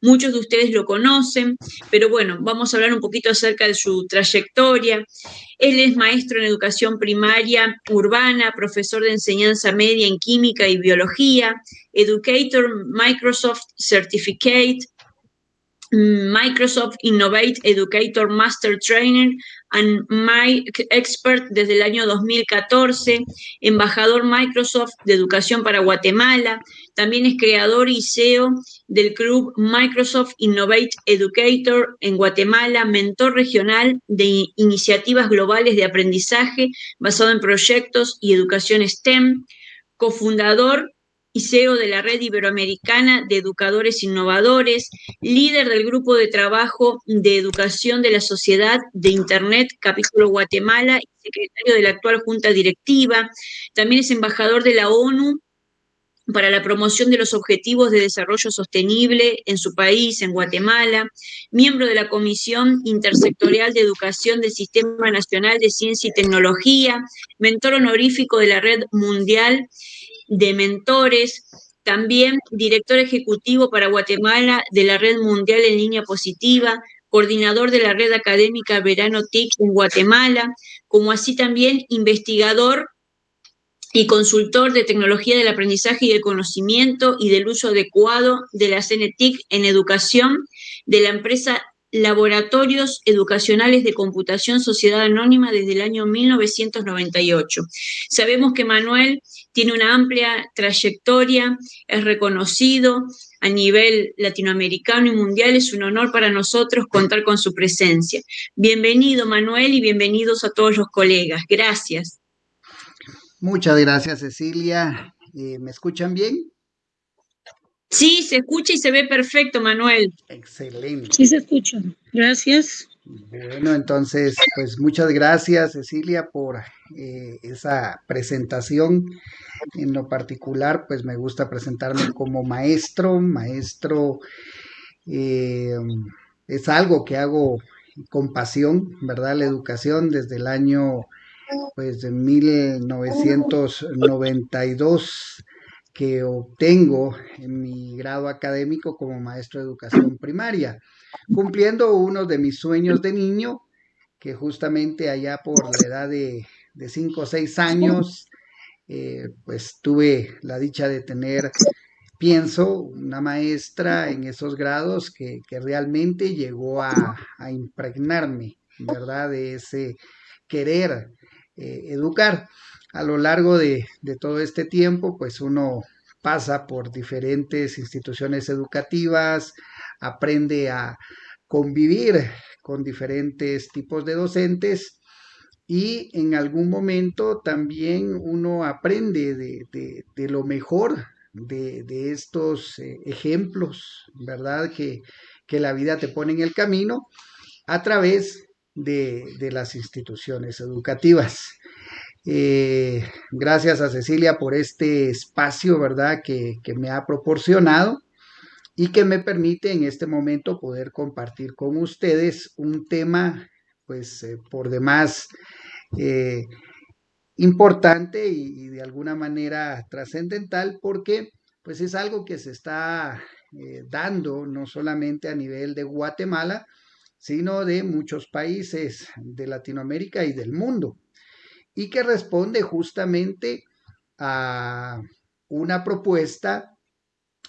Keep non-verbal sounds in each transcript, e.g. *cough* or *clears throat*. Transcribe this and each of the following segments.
Muchos de ustedes lo conocen, pero bueno, vamos a hablar un poquito acerca de su trayectoria. Él es maestro en educación primaria urbana, profesor de enseñanza media en química y biología, educator Microsoft Certificate, Microsoft Innovate Educator Master Trainer and My Expert desde el año 2014, embajador Microsoft de Educación para Guatemala, también es creador y CEO del club Microsoft Innovate Educator en Guatemala, mentor regional de iniciativas globales de aprendizaje basado en proyectos y educación STEM, cofundador y CEO de la Red Iberoamericana de Educadores Innovadores, líder del Grupo de Trabajo de Educación de la Sociedad de Internet, capítulo Guatemala, y secretario de la actual Junta Directiva. También es embajador de la ONU para la promoción de los objetivos de desarrollo sostenible en su país, en Guatemala, miembro de la Comisión Intersectorial de Educación del Sistema Nacional de Ciencia y Tecnología, mentor honorífico de la Red Mundial de mentores, también director ejecutivo para Guatemala de la Red Mundial en Línea Positiva, coordinador de la Red Académica Verano TIC en Guatemala, como así también investigador y consultor de tecnología del aprendizaje y del conocimiento y del uso adecuado de la CNTIC en educación de la empresa Laboratorios Educacionales de Computación Sociedad Anónima desde el año 1998. Sabemos que Manuel tiene una amplia trayectoria, es reconocido a nivel latinoamericano y mundial. Es un honor para nosotros contar con su presencia. Bienvenido, Manuel, y bienvenidos a todos los colegas. Gracias. Muchas gracias, Cecilia. Eh, ¿Me escuchan bien? Sí, se escucha y se ve perfecto, Manuel. Excelente. Sí, se escucha. Gracias. Bueno, entonces, pues muchas gracias, Cecilia, por eh, esa presentación. En lo particular, pues me gusta presentarme como maestro. Maestro eh, es algo que hago con pasión, ¿verdad? La educación desde el año, pues, de 1992 que obtengo en mi grado académico como maestro de educación primaria, cumpliendo uno de mis sueños de niño, que justamente allá por la edad de, de cinco o seis años, eh, pues tuve la dicha de tener, pienso, una maestra en esos grados que, realmente llegó a, impregnarme, ¿verdad? De ese querer eh, educar a lo largo de, todo este tiempo, pues uno pasa por diferentes instituciones educativas, aprende a convivir con diferentes tipos de docentes y en algún momento también uno aprende de, lo mejor de, estos eh, ejemplos, ¿verdad? Que, que, la vida te pone en el camino a través de, las instituciones educativas. Eh, gracias a Cecilia por este espacio, ¿verdad?, que, me ha proporcionado y que me permite en este momento poder compartir con ustedes un tema, pues, eh, por demás eh, importante y, de alguna manera trascendental porque, pues, es algo que se está dando no solamente a nivel de Guatemala, sino de muchos países de Latinoamérica y del mundo y que responde justamente a una propuesta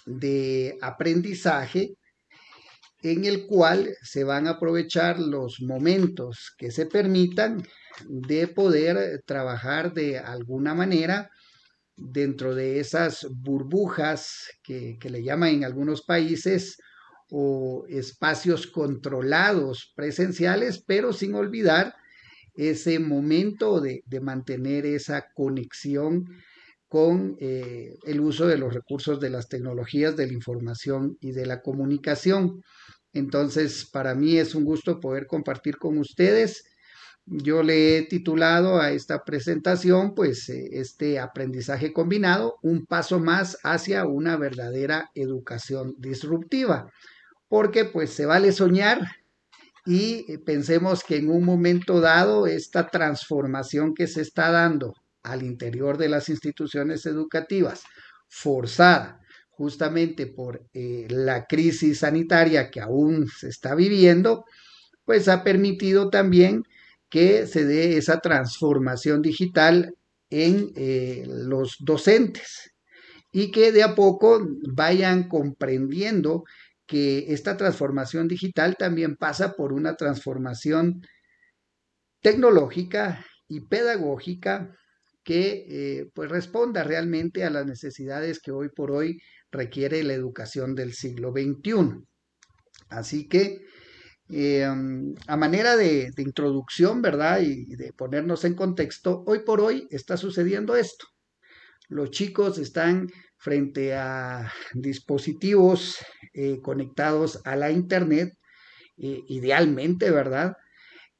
de aprendizaje en el cual se van a aprovechar los momentos que se permitan de poder trabajar de alguna manera dentro de esas burbujas que, le llaman en algunos países o espacios controlados presenciales, pero sin olvidar ese momento de, mantener esa conexión con eh, el uso de los recursos de las tecnologías de la información y de la comunicación. Entonces, para mí es un gusto poder compartir con ustedes. Yo le he titulado a esta presentación, pues, eh, este aprendizaje combinado, un paso más hacia una verdadera educación disruptiva, porque pues se vale soñar, y eh, pensemos que en un momento dado esta transformación que se está dando al interior de las instituciones educativas, forzada, justamente por eh, la crisis sanitaria que aún se está viviendo, pues ha permitido también que se dé esa transformación digital en eh, los docentes y que de a poco vayan comprendiendo que esta transformación digital también pasa por una transformación tecnológica y pedagógica que eh, pues responda realmente a las necesidades que hoy por hoy requiere la educación del siglo XXI. Así que eh, a manera de, introducción, ¿verdad? Y, de ponernos en contexto, hoy por hoy está sucediendo esto. Los chicos están frente a dispositivos eh, conectados a la Internet, eh, idealmente, ¿verdad?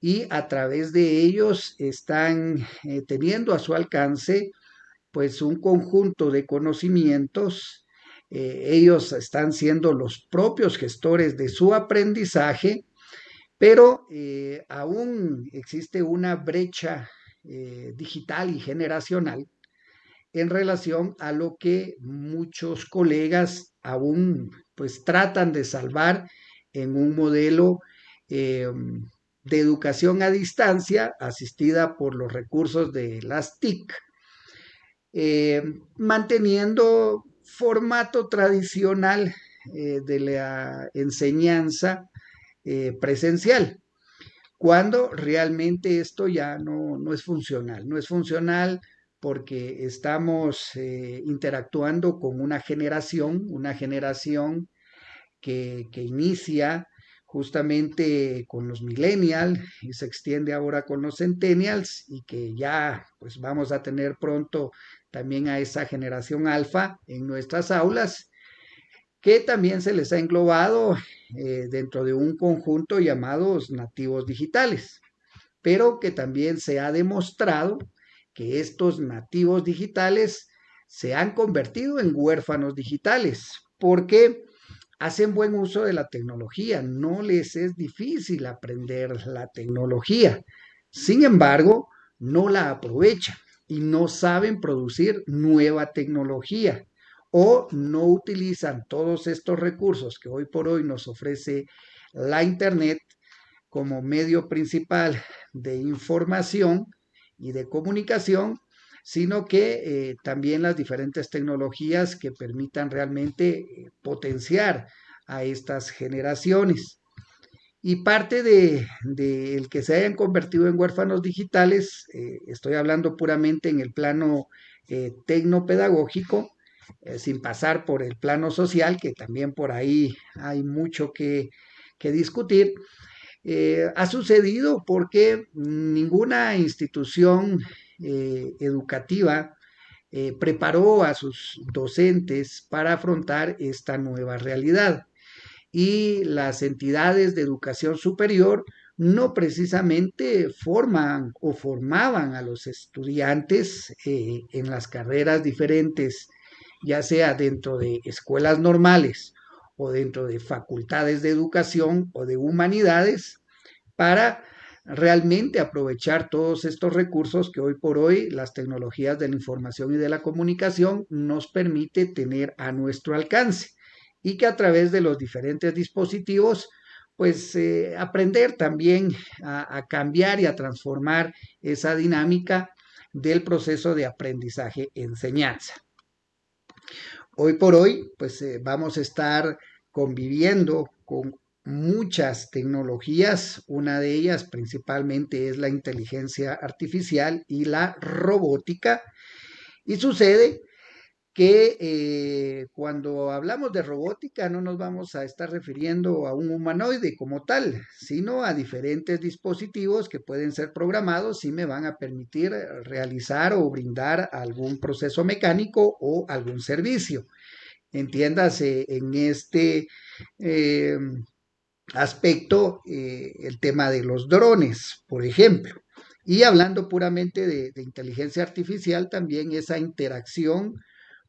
Y a través de ellos están teniendo a su alcance pues un conjunto de conocimientos. ellos están siendo los propios gestores de su aprendizaje pero eh, aún existe una brecha eh, digital y generacional en relación a lo que muchos colegas aún pues tratan de salvar en un modelo eh, de educación a distancia asistida por los recursos de las TIC, manteniendo formato tradicional de la enseñanza eh, presencial, cuando realmente esto ya no, no, es funcional. No es funcional porque estamos eh, interactuando con una generación, una generación que, inicia justamente con los millennials y se extiende ahora con los centennials y que ya pues vamos a tener pronto también a esa generación alfa en nuestras aulas que también se les ha englobado eh, dentro de un conjunto llamados nativos digitales, pero que también se ha demostrado que estos nativos digitales se han convertido en huérfanos digitales porque hacen buen uso de la tecnología, no les es difícil aprender la tecnología. Sin embargo, no la aprovechan y no saben producir nueva tecnología o no utilizan todos estos recursos que hoy por hoy nos ofrece la Internet como medio principal de información y de comunicación, sino que eh, también las diferentes tecnologías que permitan realmente eh, potenciar a estas generaciones. Y parte de, el que se hayan convertido en huérfanos digitales, eh, estoy hablando puramente en el plano tecnopedagógico, sin pasar por el plano social, que también por ahí hay mucho que, discutir, eh, ha sucedido porque ninguna institución eh, educativa preparó a sus docentes para afrontar esta nueva realidad. Y las entidades de educación superior no precisamente forman o formaban a los estudiantes en las carreras diferentes ya sea dentro de escuelas normales o dentro de facultades de educación o de humanidades, para realmente aprovechar todos estos recursos que hoy por hoy las tecnologías de la información y de la comunicación nos permite tener a nuestro alcance y que a través de los diferentes dispositivos pues eh, aprender también a cambiar y a transformar esa dinámica del proceso de aprendizaje-enseñanza. Hoy por hoy, pues eh, vamos a estar conviviendo con muchas tecnologías. Una de ellas principalmente es la inteligencia artificial y la robótica. Y sucede que eh, cuando hablamos de robótica no nos vamos a estar refiriendo a un humanoide como tal, sino a diferentes dispositivos que pueden ser programados y me van a permitir realizar o brindar algún proceso mecánico o algún servicio. Entiéndase en este eh, aspecto eh, el tema de los drones, por ejemplo. Y hablando puramente de inteligencia artificial, también esa interacción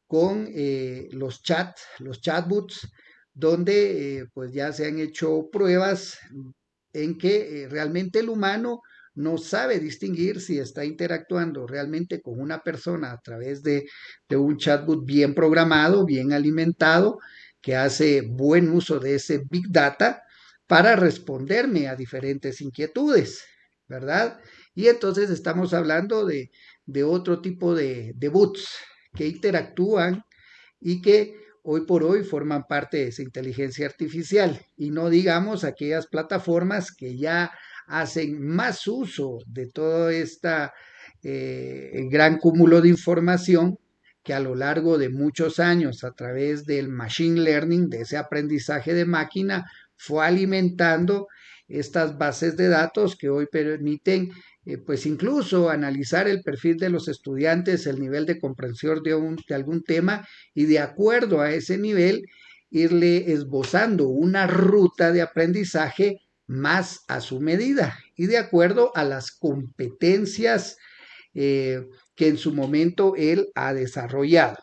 con eh, los chats, los chatbots, donde pues ya se han hecho pruebas en que realmente el humano no sabe distinguir si está interactuando realmente con una persona a través de, de un chatbot bien programado, bien alimentado, que hace buen uso de ese big data para responderme a diferentes inquietudes, ¿verdad? Y entonces estamos hablando de, otro tipo de, de bots que interactúan y que hoy por hoy forman parte de esa inteligencia artificial y no digamos aquellas plataformas que ya hacen más uso de todo este gran cúmulo de información que a lo largo de muchos años a través del machine learning, de ese aprendizaje de máquina, fue alimentando estas bases de datos que hoy permiten eh, pues incluso analizar el perfil de los estudiantes, el nivel de comprensión de, algún tema y de acuerdo a ese nivel irle esbozando una ruta de aprendizaje más a su medida y de acuerdo a las competencias eh, que en su momento él ha desarrollado.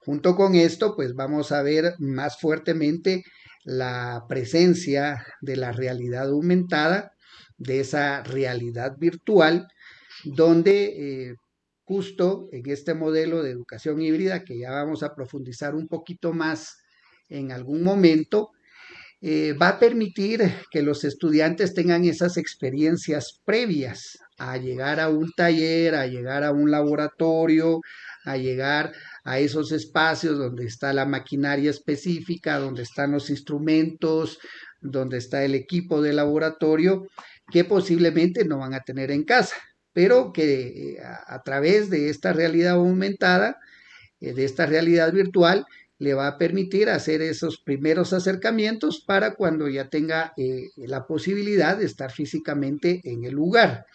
Junto con esto, pues vamos a ver más fuertemente la presencia de la realidad aumentada, de esa realidad virtual, donde eh, justo en este modelo de educación híbrida, que ya vamos a profundizar un poquito más en algún momento, eh, va a permitir que los estudiantes tengan esas experiencias previas a llegar a un taller, a llegar a un laboratorio, a llegar a esos espacios donde está la maquinaria específica, donde están los instrumentos, donde está el equipo de laboratorio, que posiblemente no van a tener en casa, pero que eh, a, través de esta realidad aumentada, eh, de esta realidad virtual, le va a permitir hacer esos primeros acercamientos para cuando ya tenga eh, la posibilidad de estar físicamente en el lugar.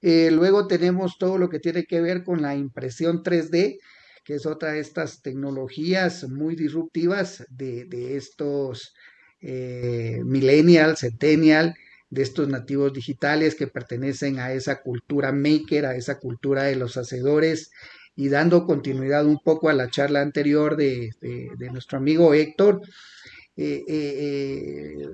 Eh, luego tenemos todo lo que tiene que ver con la impresión 3D, que es otra de estas tecnologías muy disruptivas de, estos eh, millennials, centennial, de estos nativos digitales que pertenecen a esa cultura maker, a esa cultura de los hacedores y dando continuidad un poco a la charla anterior de, nuestro amigo Héctor, eh, eh, eh,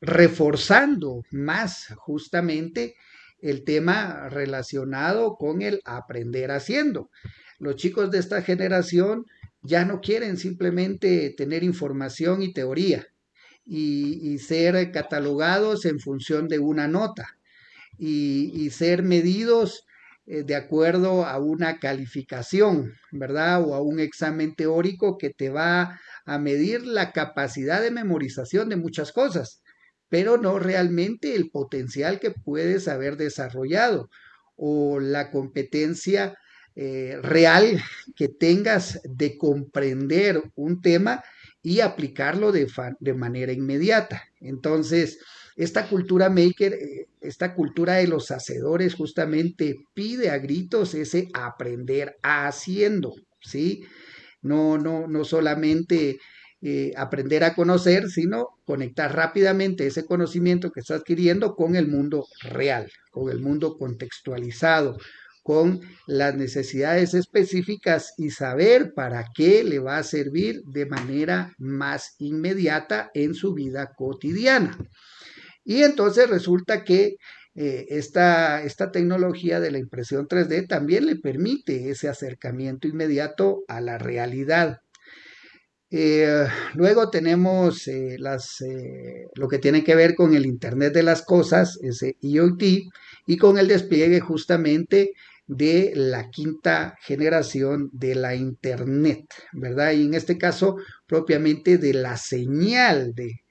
reforzando más justamente el tema relacionado con el aprender haciendo. Los chicos de esta generación ya no quieren simplemente tener información y teoría y, ser catalogados en función de una nota y, y ser medidos eh, de acuerdo a una calificación, ¿verdad? O a un examen teórico que te va a medir la capacidad de memorización de muchas cosas, pero no realmente el potencial que puedes haber desarrollado o la competencia eh, real que tengas de comprender un tema y aplicarlo de, de manera inmediata. Entonces, esta cultura maker, eh, esta cultura de los hacedores justamente pide a gritos ese aprender haciendo, ¿sí? No, no, no solamente eh, aprender a conocer, sino conectar rápidamente ese conocimiento que está adquiriendo con el mundo real, con el mundo contextualizado, con las necesidades específicas y saber para qué le va a servir de manera más inmediata en su vida cotidiana. Y entonces resulta que eh, esta, esta, tecnología de la impresión 3D también le permite ese acercamiento inmediato a la realidad. Eh, luego tenemos eh, las, lo que tiene que ver con el Internet de las Cosas, ese IoT, y con el despliegue justamente de la quinta generación de la Internet, ¿verdad? Y en este caso, propiamente de la señal de,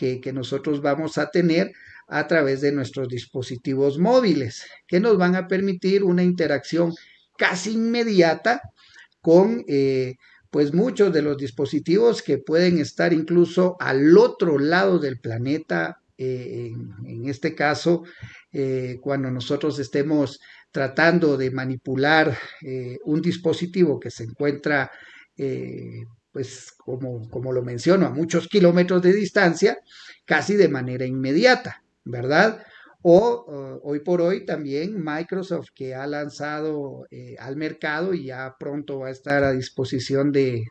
que, nosotros vamos a tener a través de nuestros dispositivos móviles, que nos van a permitir una interacción casi inmediata con eh, pues muchos de los dispositivos que pueden estar incluso al otro lado del planeta, eh, en, este caso, eh, cuando nosotros estemos tratando de manipular un dispositivo que se encuentra pues como, como lo menciono, a muchos kilómetros de distancia, casi de manera inmediata, ¿verdad? O hoy por hoy también Microsoft que ha lanzado eh, al mercado y ya pronto va a estar a disposición de,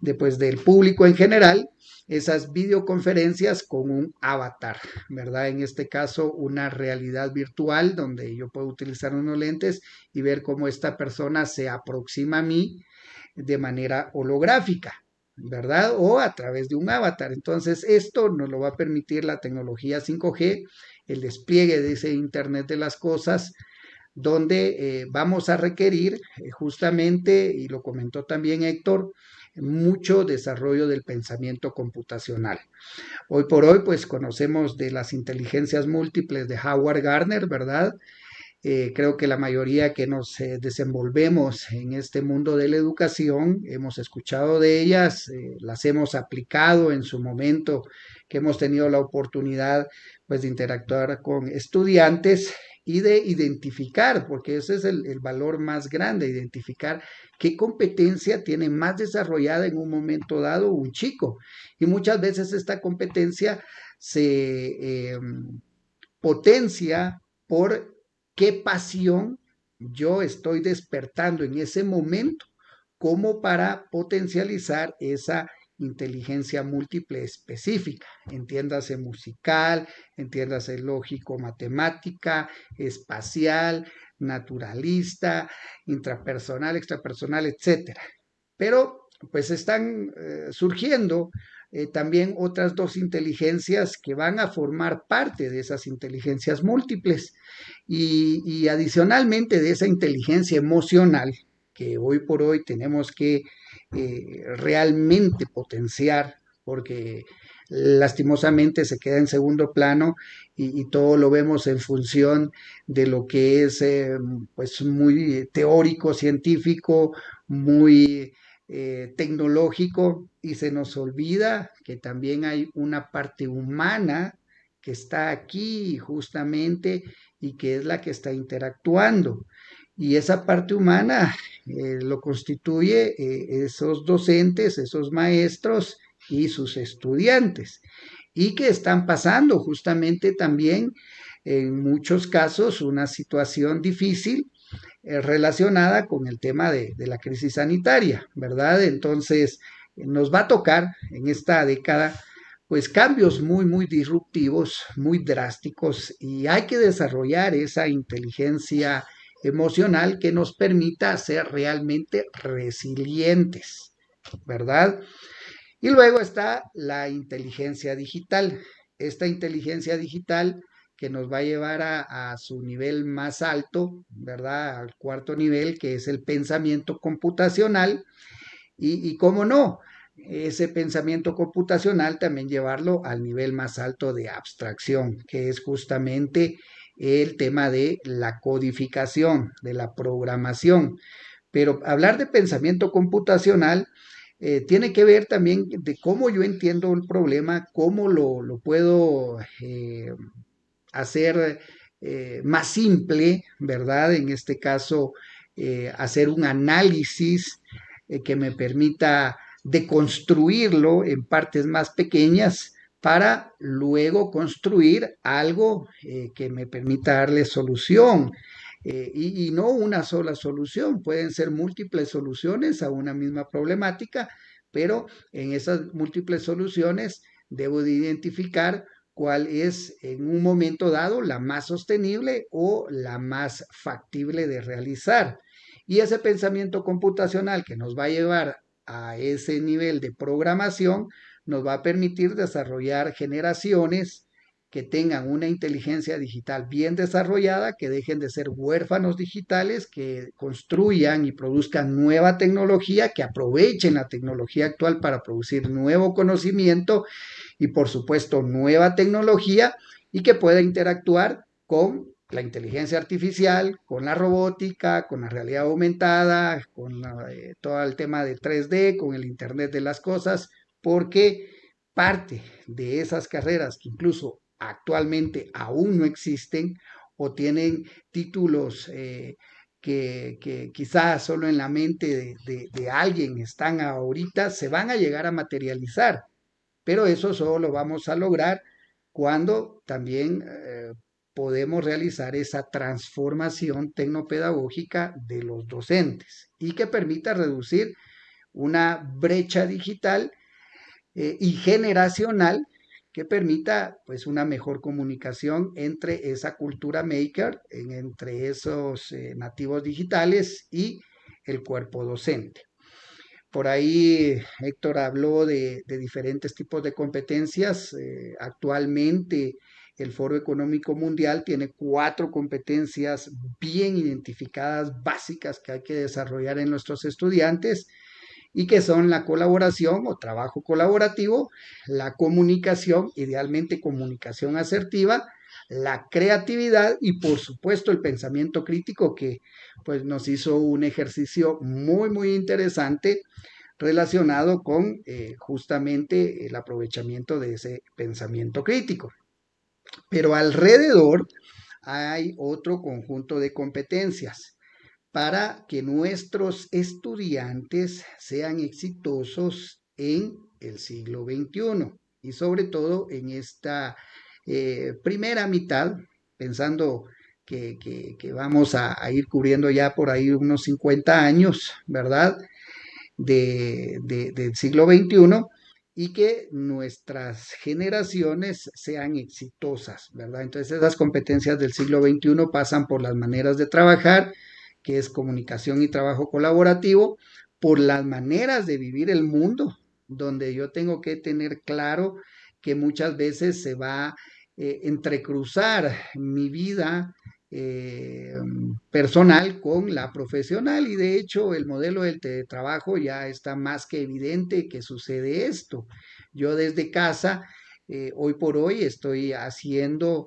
después del público en general esas videoconferencias con un avatar, ¿verdad? En este caso, una realidad virtual donde yo puedo utilizar unos lentes y ver cómo esta persona se aproxima a mí de manera holográfica, ¿verdad? O a través de un avatar. Entonces, esto nos lo va a permitir la tecnología 5G, el despliegue de ese Internet de las Cosas, donde eh, vamos a requerir eh, justamente, y lo comentó también Héctor, mucho desarrollo del pensamiento computacional. Hoy por hoy, pues conocemos de las inteligencias múltiples de Howard Gardner, ¿verdad? Eh, creo que la mayoría que nos eh, desenvolvemos en este mundo de la educación hemos escuchado de ellas, eh, las hemos aplicado en su momento que hemos tenido la oportunidad pues de interactuar con estudiantes y de identificar, porque ese es el, valor más grande, identificar qué competencia tiene más desarrollada en un momento dado un chico. Y muchas veces esta competencia se em, potencia por qué pasión yo estoy despertando en ese momento como para potencializar esa inteligencia múltiple específica, entiéndase musical, entiéndase lógico, matemática, espacial, naturalista, intrapersonal, extrapersonal, etcétera. Pero pues están eh, surgiendo eh, también otras dos inteligencias que van a formar parte de esas inteligencias múltiples. Y, adicionalmente de esa inteligencia emocional que hoy por hoy tenemos que eh, realmente potenciar, porque lastimosamente se queda en segundo plano y, todo lo vemos en función de lo que es eh, pues muy teórico, científico, muy eh, tecnológico y se nos olvida que también hay una parte humana que está aquí justamente y que es la que está interactuando. Y esa parte humana eh, lo constituye eh, esos docentes, esos maestros y sus estudiantes. Y que están pasando justamente también en muchos casos una situación difícil eh, relacionada con el tema de, de, la crisis sanitaria, ¿verdad? Entonces, nos va a tocar en esta década pues cambios muy, muy disruptivos, muy drásticos y hay que desarrollar esa inteligencia emocional que nos permita ser realmente resilientes, ¿verdad? Y luego está la inteligencia digital. Esta inteligencia digital que nos va a llevar a, su nivel más alto, ¿verdad? Al cuarto nivel, que es el pensamiento computacional. Y, cómo no, ese pensamiento computacional también llevarlo al nivel más alto de abstracción, que es justamente el tema de la codificación, de la programación. Pero hablar de pensamiento computacional eh, tiene que ver también de cómo yo entiendo el problema, cómo lo, puedo eh, hacer eh, más simple, ¿verdad? En este caso, hacer un análisis que me permita deconstruirlo en partes más pequeñas para luego construir algo eh, que me permita darle solución. Eh, y, no una sola solución, pueden ser múltiples soluciones a una misma problemática, pero en esas múltiples soluciones debo de identificar cuál es en un momento dado la más sostenible o la más factible de realizar. Y ese pensamiento computacional que nos va a llevar a ese nivel de programación, nos va a permitir desarrollar generaciones que tengan una inteligencia digital bien desarrollada, que dejen de ser huérfanos digitales, que construyan y produzcan nueva tecnología, que aprovechen la tecnología actual para producir nuevo conocimiento y por supuesto nueva tecnología y que pueda interactuar con la inteligencia artificial, con la robótica, con la realidad aumentada, con eh, todo el tema de 3D, con el Internet de las Cosas, porque parte de esas carreras que incluso actualmente aún no existen o tienen títulos eh, que, quizás solo en la mente de, alguien están ahorita, se van a llegar a materializar. Pero eso solo lo vamos a lograr cuando también eh, podemos realizar esa transformación tecnopedagógica de los docentes y que permita reducir una brecha digital eh, y generacional que permita pues una mejor comunicación entre esa cultura maker, entre esos eh, nativos digitales y el cuerpo docente. Por ahí Héctor habló de, diferentes tipos de competencias. Eh, actualmente el Foro Económico Mundial tiene cuatro competencias bien identificadas, básicas, que hay que desarrollar en nuestros estudiantes y que son la colaboración o trabajo colaborativo, la comunicación, idealmente comunicación asertiva, la creatividad y por supuesto el pensamiento crítico que pues nos hizo un ejercicio muy muy interesante relacionado con eh, justamente el aprovechamiento de ese pensamiento crítico. Pero alrededor hay otro conjunto de competencias para que nuestros estudiantes sean exitosos en el siglo XXI y sobre todo en esta eh, primera mitad, pensando que, vamos a, ir cubriendo ya por ahí unos 50 años, ¿verdad? De, del siglo XXI y que nuestras generaciones sean exitosas, ¿verdad? Entonces esas competencias del siglo XXI pasan por las maneras de trabajar, que es comunicación y trabajo colaborativo, por las maneras de vivir el mundo, donde yo tengo que tener claro que muchas veces se va eh, entrecruzar mi vida eh, personal con la profesional. Y de hecho el modelo del teletrabajo ya está más que evidente que sucede esto. Yo desde casa, eh, hoy por hoy, estoy haciendo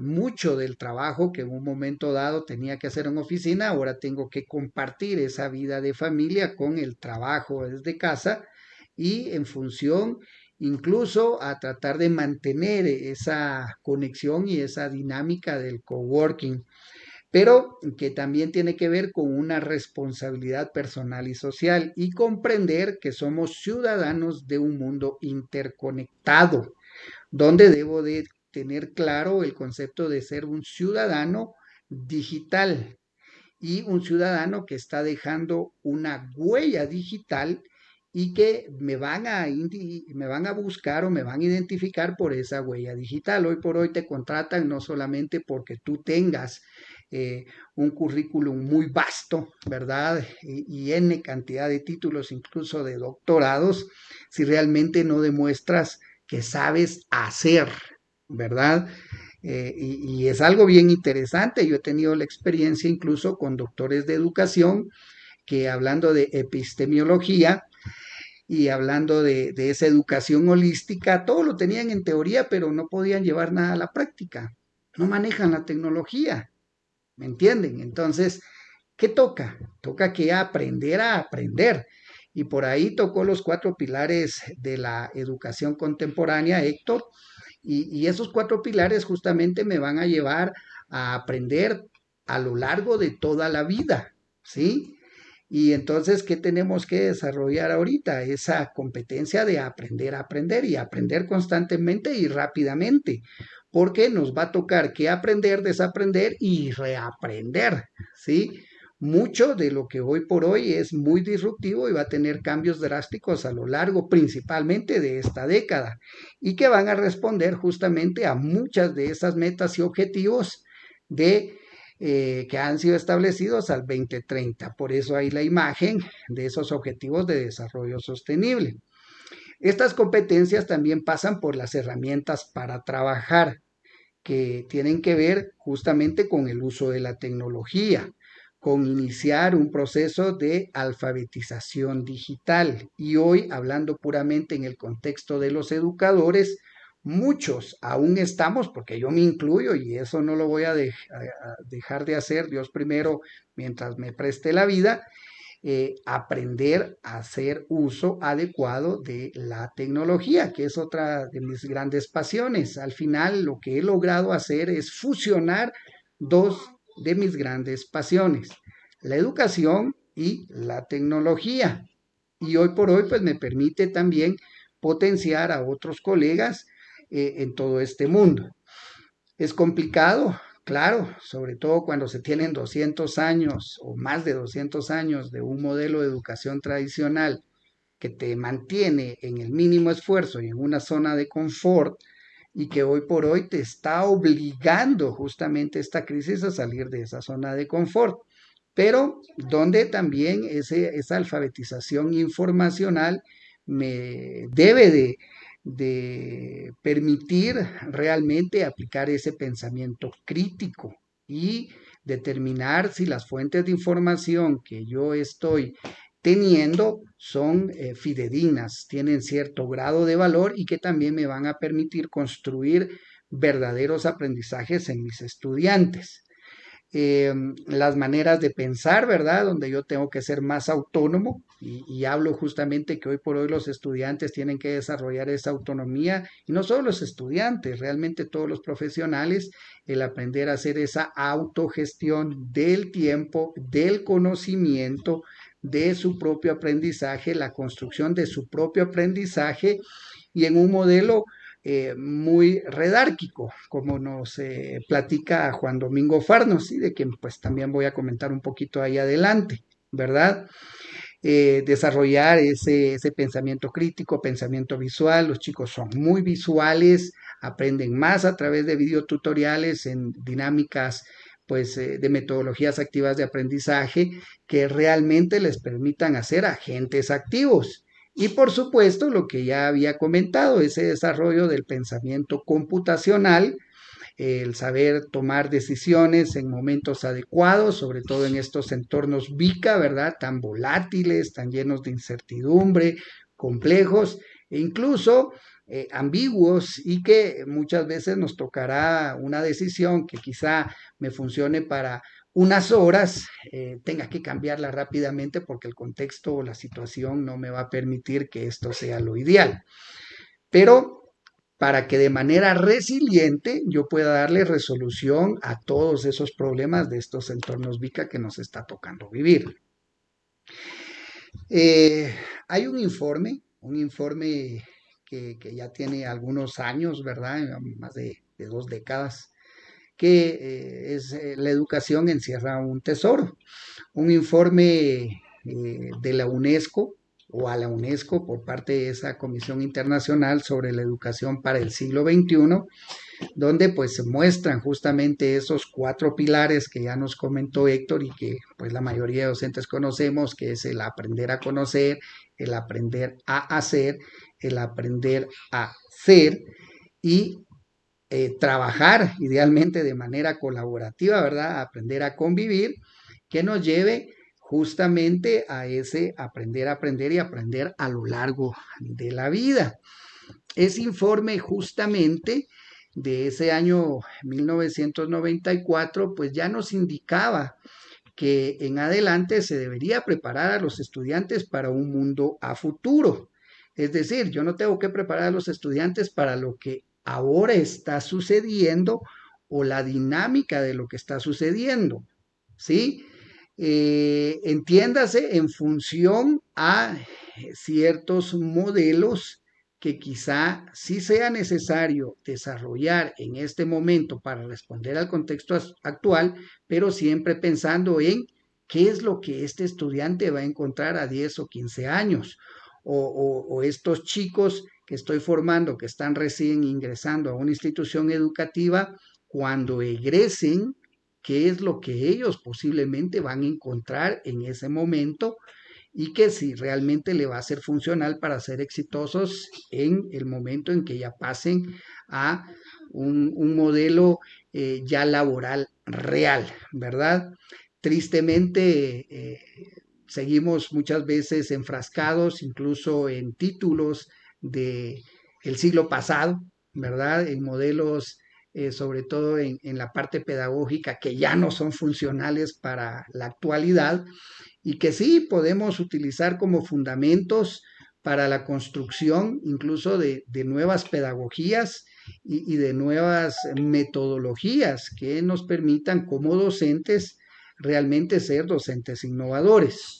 mucho del trabajo que en un momento dado tenía que hacer en oficina, ahora tengo que compartir esa vida de familia con el trabajo desde casa. Y en función incluso a tratar de mantener esa conexión y esa dinámica del coworking, pero que también tiene que ver con una responsabilidad personal y social y comprender que somos ciudadanos de un mundo interconectado, donde debo de tener claro el concepto de ser un ciudadano digital y un ciudadano que está dejando una huella digital y que me van a me van a buscar o me van a identificar por esa huella digital. Hoy por hoy te contratan no solamente porque tú tengas eh, un currículum muy vasto, ¿verdad? Y, y N cantidad de títulos, incluso de doctorados, si realmente no demuestras que sabes hacer, ¿verdad? Eh, y, es algo bien interesante. Yo he tenido la experiencia incluso con doctores de educación que hablando de epistemiología y hablando de, de esa educación holística, todo lo tenían en teoría, pero no podían llevar nada a la práctica. No manejan la tecnología. ¿Me entienden? Entonces, ¿qué toca? Toca que aprender a aprender. Y por ahí tocó los cuatro pilares de la educación contemporánea, Héctor, y, esos cuatro pilares justamente me van a llevar a aprender a lo largo de toda la vida, ¿sí? Y entonces, ¿qué tenemos que desarrollar ahorita? Esa competencia de aprender a aprender y aprender constantemente y rápidamente, porque nos va a tocar que aprender, desaprender y reaprender, ¿sí? mucho de lo que hoy por hoy es muy disruptivo y va a tener cambios drásticos a lo largo principalmente de esta década y que van a responder justamente a muchas de esas metas y objetivos de eh, que han sido establecidos al 2030. Por eso hay la imagen de esos objetivos de desarrollo sostenible. Estas competencias también pasan por las herramientas para trabajar, que tienen que ver justamente con el uso de la tecnología con iniciar un proceso de alfabetización digital. Y hoy, hablando puramente en el contexto de los educadores, muchos aún estamos, porque yo me incluyo y eso no lo voy a, dejar de hacer, Dios primero, mientras me preste la vida, eh, aprender a hacer uso adecuado de la tecnología, que es otra de mis grandes pasiones. Al final, lo que he logrado hacer es fusionar dos de mis grandes pasiones, la educación y la tecnología. Y hoy por hoy, pues me permite también potenciar a otros colegas eh, en todo este mundo. Es complicado claro, sobre todo cuando se tienen 200 años o más de 200 años de un modelo de educación tradicional que te mantiene en el mínimo esfuerzo y en una zona de confort y que hoy por hoy te está obligando justamente esta crisis a salir de esa zona de confort pero donde también esa alfabetización informacional me debe de, de permitir realmente aplicar ese pensamiento crítico y determinar si las fuentes de información que yo estoy teniendo son eh, fidedignas, tienen cierto grado de valor y que también me van a permitir construir verdaderos aprendizajes en mis estudiantes. Em, las maneras de pensar, ¿verdad? Donde yo tengo que ser más autónomo y, hablo justamente que hoy por hoy los estudiantes tienen que desarrollar esa autonomía y no solo los estudiantes, realmente todos los profesionales, el aprender a hacer esa autogestión del tiempo, del conocimiento, de su propio aprendizaje, la construcción de su propio aprendizaje y en un modelo eh, muy redárquico, como nos eh, platica Juan Domingo Farnos, de quien pues también voy a comentar un poquito ahí adelante, ¿verdad? Eh, desarrollar ese, ese pensamiento crítico, pensamiento visual, los chicos son muy visuales, aprenden más a través de videotutoriales en dinámicas pues de metodologías activas de aprendizaje que realmente les permitan hacer agentes activos y por supuesto, lo que ya había comentado, ese desarrollo del pensamiento computacional, el saber tomar decisiones en momentos adecuados, sobre todo en estos entornos VICA, ¿verdad? Tan volátiles, tan llenos de incertidumbre, complejos e incluso eh, ambiguos y que muchas veces nos tocará una decisión que quizá me funcione para unas horas, eh, tenga que cambiarla rápidamente porque el contexto o la situación no me va a permitir que esto sea lo ideal. Pero para que de manera resiliente yo pueda darle resolución a todos esos problemas de estos entornos VICA que nos está tocando vivir. Eh, hay un informe, un informe que, ya tiene algunos años, ¿verdad? Más de dos décadas, que eh, es eh, la educación encierra un tesoro. Un informe eh, de la UNESCO o a la UNESCO por parte de esa Comisión Internacional sobre la Educación para el siglo XXI, donde pues se muestran justamente esos cuatro pilares que ya nos comentó Héctor y que pues la mayoría de docentes conocemos, que es el aprender a conocer, el aprender a hacer, el aprender a ser y eh, trabajar idealmente de manera colaborativa, ¿verdad? Aprender a convivir, que nos lleve justamente a ese aprender aprender y aprender a lo largo de la vida. Ese informe justamente de ese año 1994, pues ya nos indicaba que en adelante se debería preparar a los estudiantes para un mundo a futuro. Es decir, yo no tengo que preparar a los estudiantes para lo que ahora está sucediendo o la dinámica de lo que está sucediendo, ¿sí? Eh, entiéndase en función a ciertos modelos que quizá sí sea necesario desarrollar en este momento para responder al contexto actual, pero siempre pensando en qué es lo que este estudiante va a encontrar a 10 o 15 años, o, o estos chicos estoy formando, que están recién ingresando a una institución educativa, cuando egresen, qué es lo que ellos posiblemente van a encontrar en ese momento y que si realmente le va a ser funcional para ser exitosos en el momento en que ya pasen a un, modelo eh, ya laboral real, ¿verdad? Tristemente, eh, seguimos muchas veces enfrascados incluso en títulos de el siglo pasado, ¿verdad? En modelos, eh, sobre todo en, en, la parte pedagógica, que ya no son funcionales para la actualidad y que sí podemos utilizar como fundamentos para la construcción incluso de, de nuevas pedagogías y, y, de nuevas metodologías que nos permitan como docentes realmente ser docentes innovadores.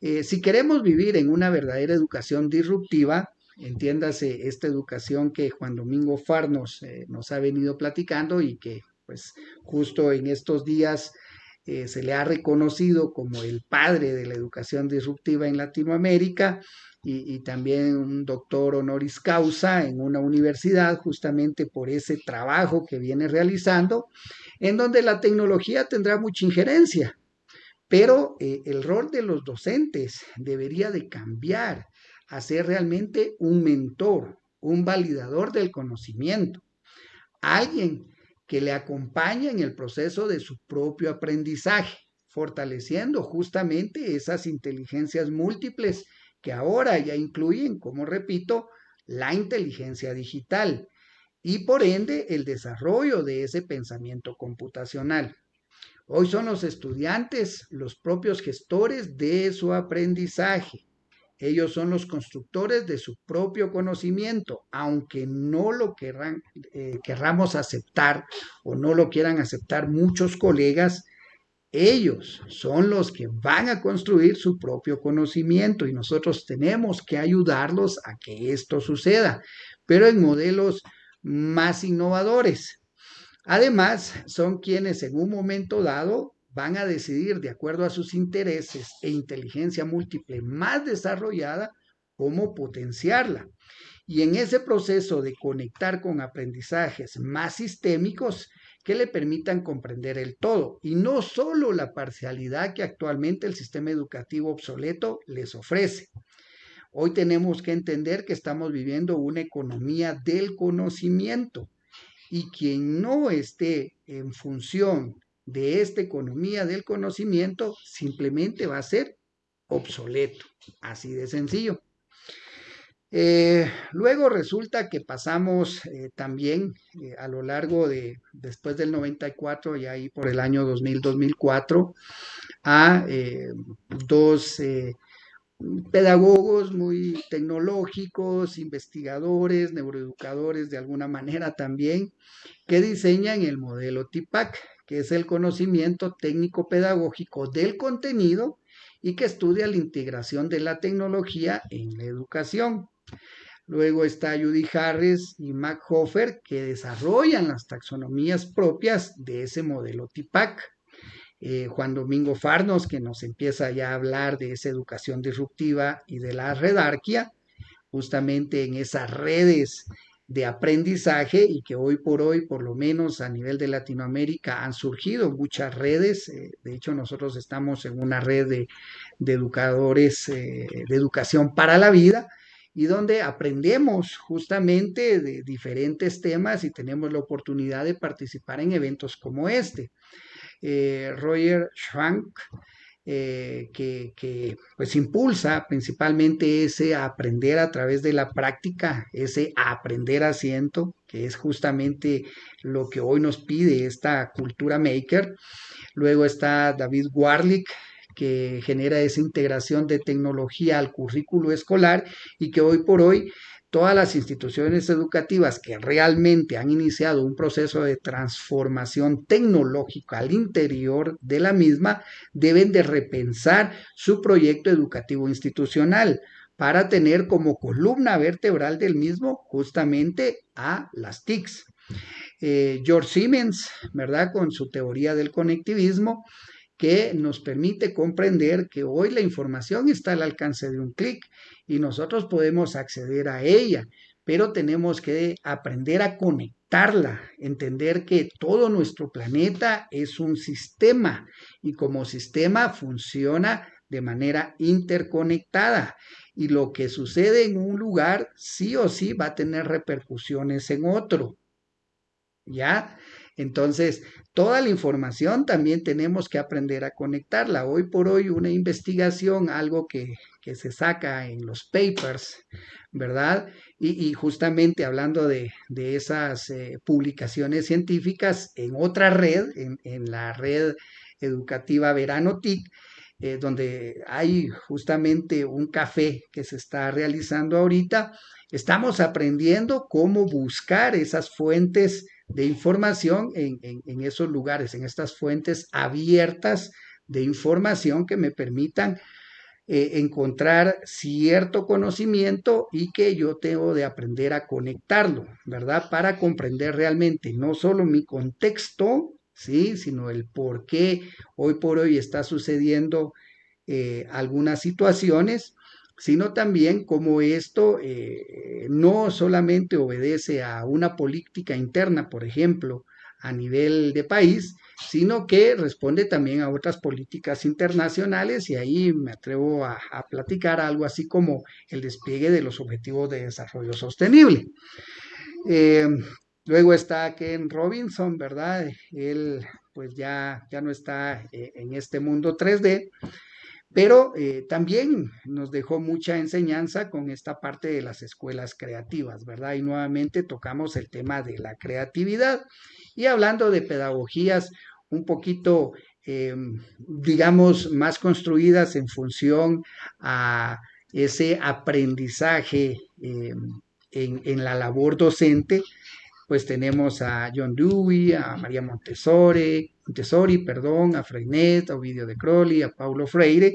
Eh, si queremos vivir en una verdadera educación disruptiva, entiéndase esta educación que Juan Domingo Farnos nos, eh, nos ha venido platicando y que pues justo en estos días eh, se le ha reconocido como el padre de la educación disruptiva en Latinoamérica y, también un doctor honoris causa en una universidad justamente por ese trabajo que viene realizando, en donde la tecnología tendrá mucha injerencia, pero eh, el rol de los docentes debería de cambiar a ser realmente un mentor, un validador del conocimiento, alguien que le acompañe en el proceso de su propio aprendizaje, fortaleciendo justamente esas inteligencias múltiples que ahora ya incluyen, como repito, la inteligencia digital y por ende el desarrollo de ese pensamiento computacional. Hoy son los estudiantes los propios gestores de su aprendizaje. Ellos son los constructores de su propio conocimiento, aunque no lo eh, querramos aceptar o no lo quieran aceptar muchos colegas, ellos son los que van a construir su propio conocimiento y nosotros tenemos que ayudarlos a que esto suceda, pero en modelos más innovadores. Además, son quienes en un momento dado van a decidir, de acuerdo a sus intereses e inteligencia múltiple más desarrollada, cómo potenciarla. Y en ese proceso de conectar con aprendizajes más sistémicos, que le permitan comprender el todo y no solo la parcialidad que actualmente el sistema educativo obsoleto les ofrece. Hoy tenemos que entender que estamos viviendo una economía del conocimiento y quien no esté en función de esta economía del conocimiento simplemente va a ser obsoleto, así de sencillo. Eh, luego resulta que pasamos eh, también eh, a lo largo de, después del 94 y ahí por el año 2000-2004, a dos pedagogos muy tecnológicos, investigadores, neuroeducadores de alguna manera también, que diseñan el modelo TIPAC, que es el conocimiento técnico pedagógico del contenido y que estudia la integración de la tecnología en la educación. Luego está Judy Harris y Mac Hofer que desarrollan las taxonomías propias de ese modelo TIPAC. Eh, Juan Domingo Farnos, que nos empieza ya a hablar de esa educación disruptiva y de la redarquia, justamente en esas redes de aprendizaje y que hoy por hoy, por lo menos a nivel de Latinoamérica, han surgido muchas redes. Eh, de hecho, nosotros estamos en una red de, educadores eh, de educación para la vida y donde aprendemos justamente de diferentes temas y tenemos la oportunidad de participar en eventos como este. Eh, Roger Schwank, eh, que, pues impulsa principalmente ese aprender a través de la práctica, ese aprender asiento, que es justamente lo que hoy nos pide esta cultura maker. Luego está David Warlick, que genera esa integración de tecnología al currículo escolar y que hoy por hoy todas las instituciones educativas que realmente han iniciado un proceso de transformación tecnológica al interior de la misma deben de repensar su proyecto educativo institucional para tener como columna vertebral del mismo justamente a las TICs. Eh, George Siemens, ¿verdad? Con su teoría del conectivismo, que nos permite comprender que hoy la información está al alcance de un clic y nosotros podemos acceder a ella, pero tenemos que aprender a conectarla, entender que todo nuestro planeta es un sistema y como sistema funciona de manera interconectada y lo que sucede en un lugar sí o sí va a tener repercusiones en otro. ¿Ya? Entonces, toda la información también tenemos que aprender a conectarla. Hoy por hoy una investigación, algo que, se saca en los papers, ¿verdad? Y, justamente hablando de, esas eh, publicaciones científicas en otra red, en, la red educativa Verano TIC, eh, donde hay justamente un café que se está realizando ahorita, estamos aprendiendo cómo buscar esas fuentes de información en, esos lugares, en estas fuentes abiertas de información que me permitan eh, encontrar cierto conocimiento y que yo tengo de aprender a conectarlo, ¿verdad? Para comprender realmente no solo mi contexto, ¿sí? Sino el por qué hoy por hoy está sucediendo eh, algunas situaciones, sino también cómo esto eh, no solamente obedece a una política interna, por ejemplo, a nivel de país, sino que responde también a otras políticas internacionales y ahí me atrevo a, platicar algo así como el despliegue de los objetivos de desarrollo sostenible. Eh, luego está Ken Robinson, ¿verdad? Él pues ya, ya no está eh, en este mundo 3D, pero eh, también nos dejó mucha enseñanza con esta parte de las escuelas creativas, ¿verdad? Y nuevamente tocamos el tema de la creatividad. Y hablando de pedagogías un poquito, em, digamos, más construidas en función a ese aprendizaje em, en, la labor docente, pues tenemos a John Dewey, a María Montessori, Montessori, perdón, a Freinet, a Ovidio de Crowley, a Paulo Freire,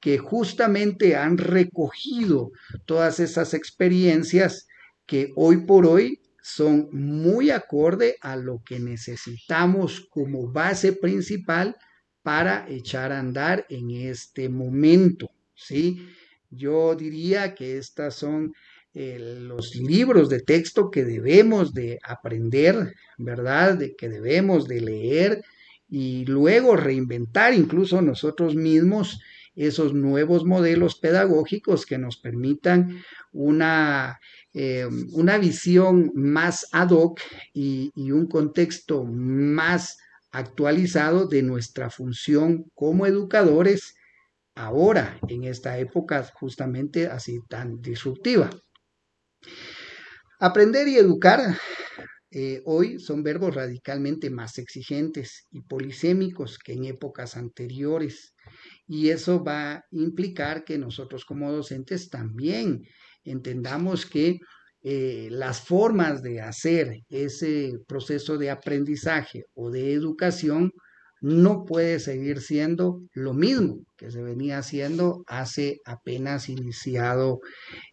que justamente han recogido todas esas experiencias que hoy por hoy son muy acorde a lo que necesitamos como base principal para echar a andar en este momento, ¿sí? Yo diría que estas son eh, los libros de texto que debemos de aprender, ¿verdad? De que debemos de leer y luego reinventar incluso nosotros mismos esos nuevos modelos pedagógicos que nos permitan una eh, una visión más ad hoc y, un contexto más actualizado de nuestra función como educadores ahora, en esta época justamente así tan disruptiva. Aprender y educar eh, hoy son verbos radicalmente más exigentes y polisémicos que en épocas anteriores. Y eso va a implicar que nosotros como docentes también entendamos que eh, las formas de hacer ese proceso de aprendizaje o de educación no puede seguir siendo lo mismo que se venía haciendo hace apenas iniciado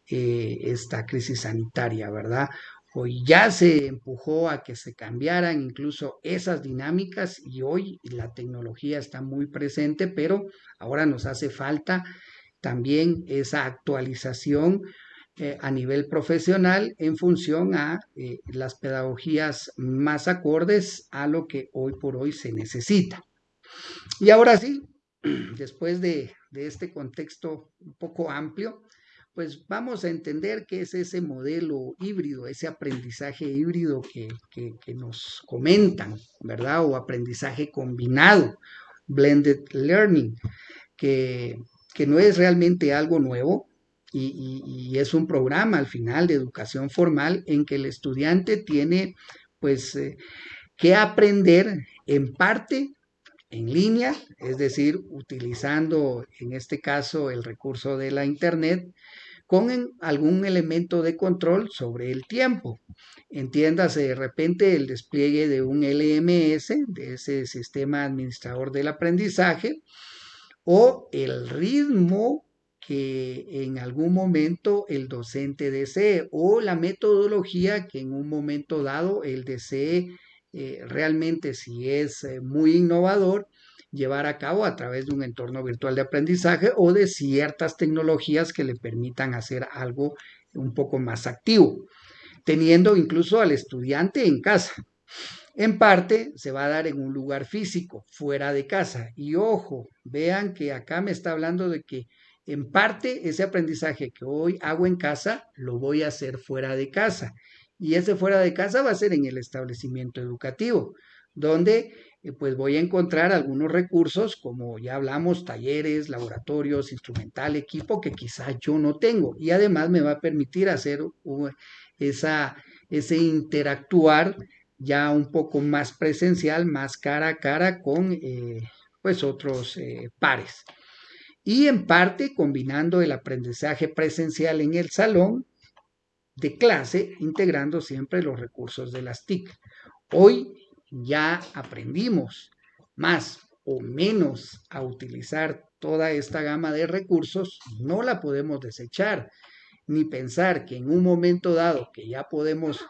eh, esta crisis sanitaria, ¿verdad? Hoy ya se empujó a que se cambiaran incluso esas dinámicas y hoy la tecnología está muy presente, pero ahora nos hace falta también esa actualización eh, a nivel profesional en función a eh, las pedagogías más acordes a lo que hoy por hoy se necesita. Y ahora sí, *clears throat* después de, este contexto un poco amplio, pues vamos a entender qué es ese modelo híbrido, ese aprendizaje híbrido que, nos comentan, ¿verdad? O aprendizaje combinado, blended learning, que, que no es realmente algo nuevo, y, es un programa al final de educación formal en que el estudiante tiene pues eh, que aprender en parte en línea, es decir, utilizando en este caso el recurso de la Internet con algún elemento de control sobre el tiempo. Entiéndase de repente el despliegue de un LMS, de ese sistema administrador del aprendizaje, o el ritmo que en algún momento el docente desee o la metodología que en un momento dado el desee eh, realmente si es eh, muy innovador llevar a cabo a través de un entorno virtual de aprendizaje o de ciertas tecnologías que le permitan hacer algo un poco más activo, teniendo incluso al estudiante en casa. En parte se va a dar en un lugar físico, fuera de casa. Y ojo, vean que acá me está hablando de que en parte, ese aprendizaje que hoy hago en casa, lo voy a hacer fuera de casa. Y ese fuera de casa va a ser en el establecimiento educativo, donde pues voy a encontrar algunos recursos, como ya hablamos, talleres, laboratorios, instrumental, equipo, que quizá yo no tengo. Y además me va a permitir hacer esa, ese interactuar ya un poco más presencial, más cara a cara con eh, pues otros eh, pares y en parte combinando el aprendizaje presencial en el salón de clase, integrando siempre los recursos de las TIC. Hoy ya aprendimos más o menos a utilizar toda esta gama de recursos, no la podemos desechar, ni pensar que en un momento dado que ya podemos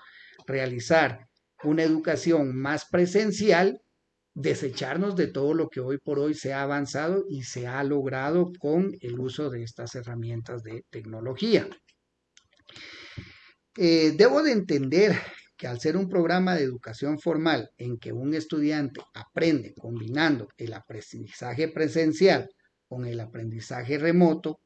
realizar una educación más presencial, desecharnos de todo lo que hoy por hoy se ha avanzado y se ha logrado con el uso de estas herramientas de tecnología. Eh, debo de entender que al ser un programa de educación formal en que un estudiante aprende combinando el aprendizaje presencial con el aprendizaje remoto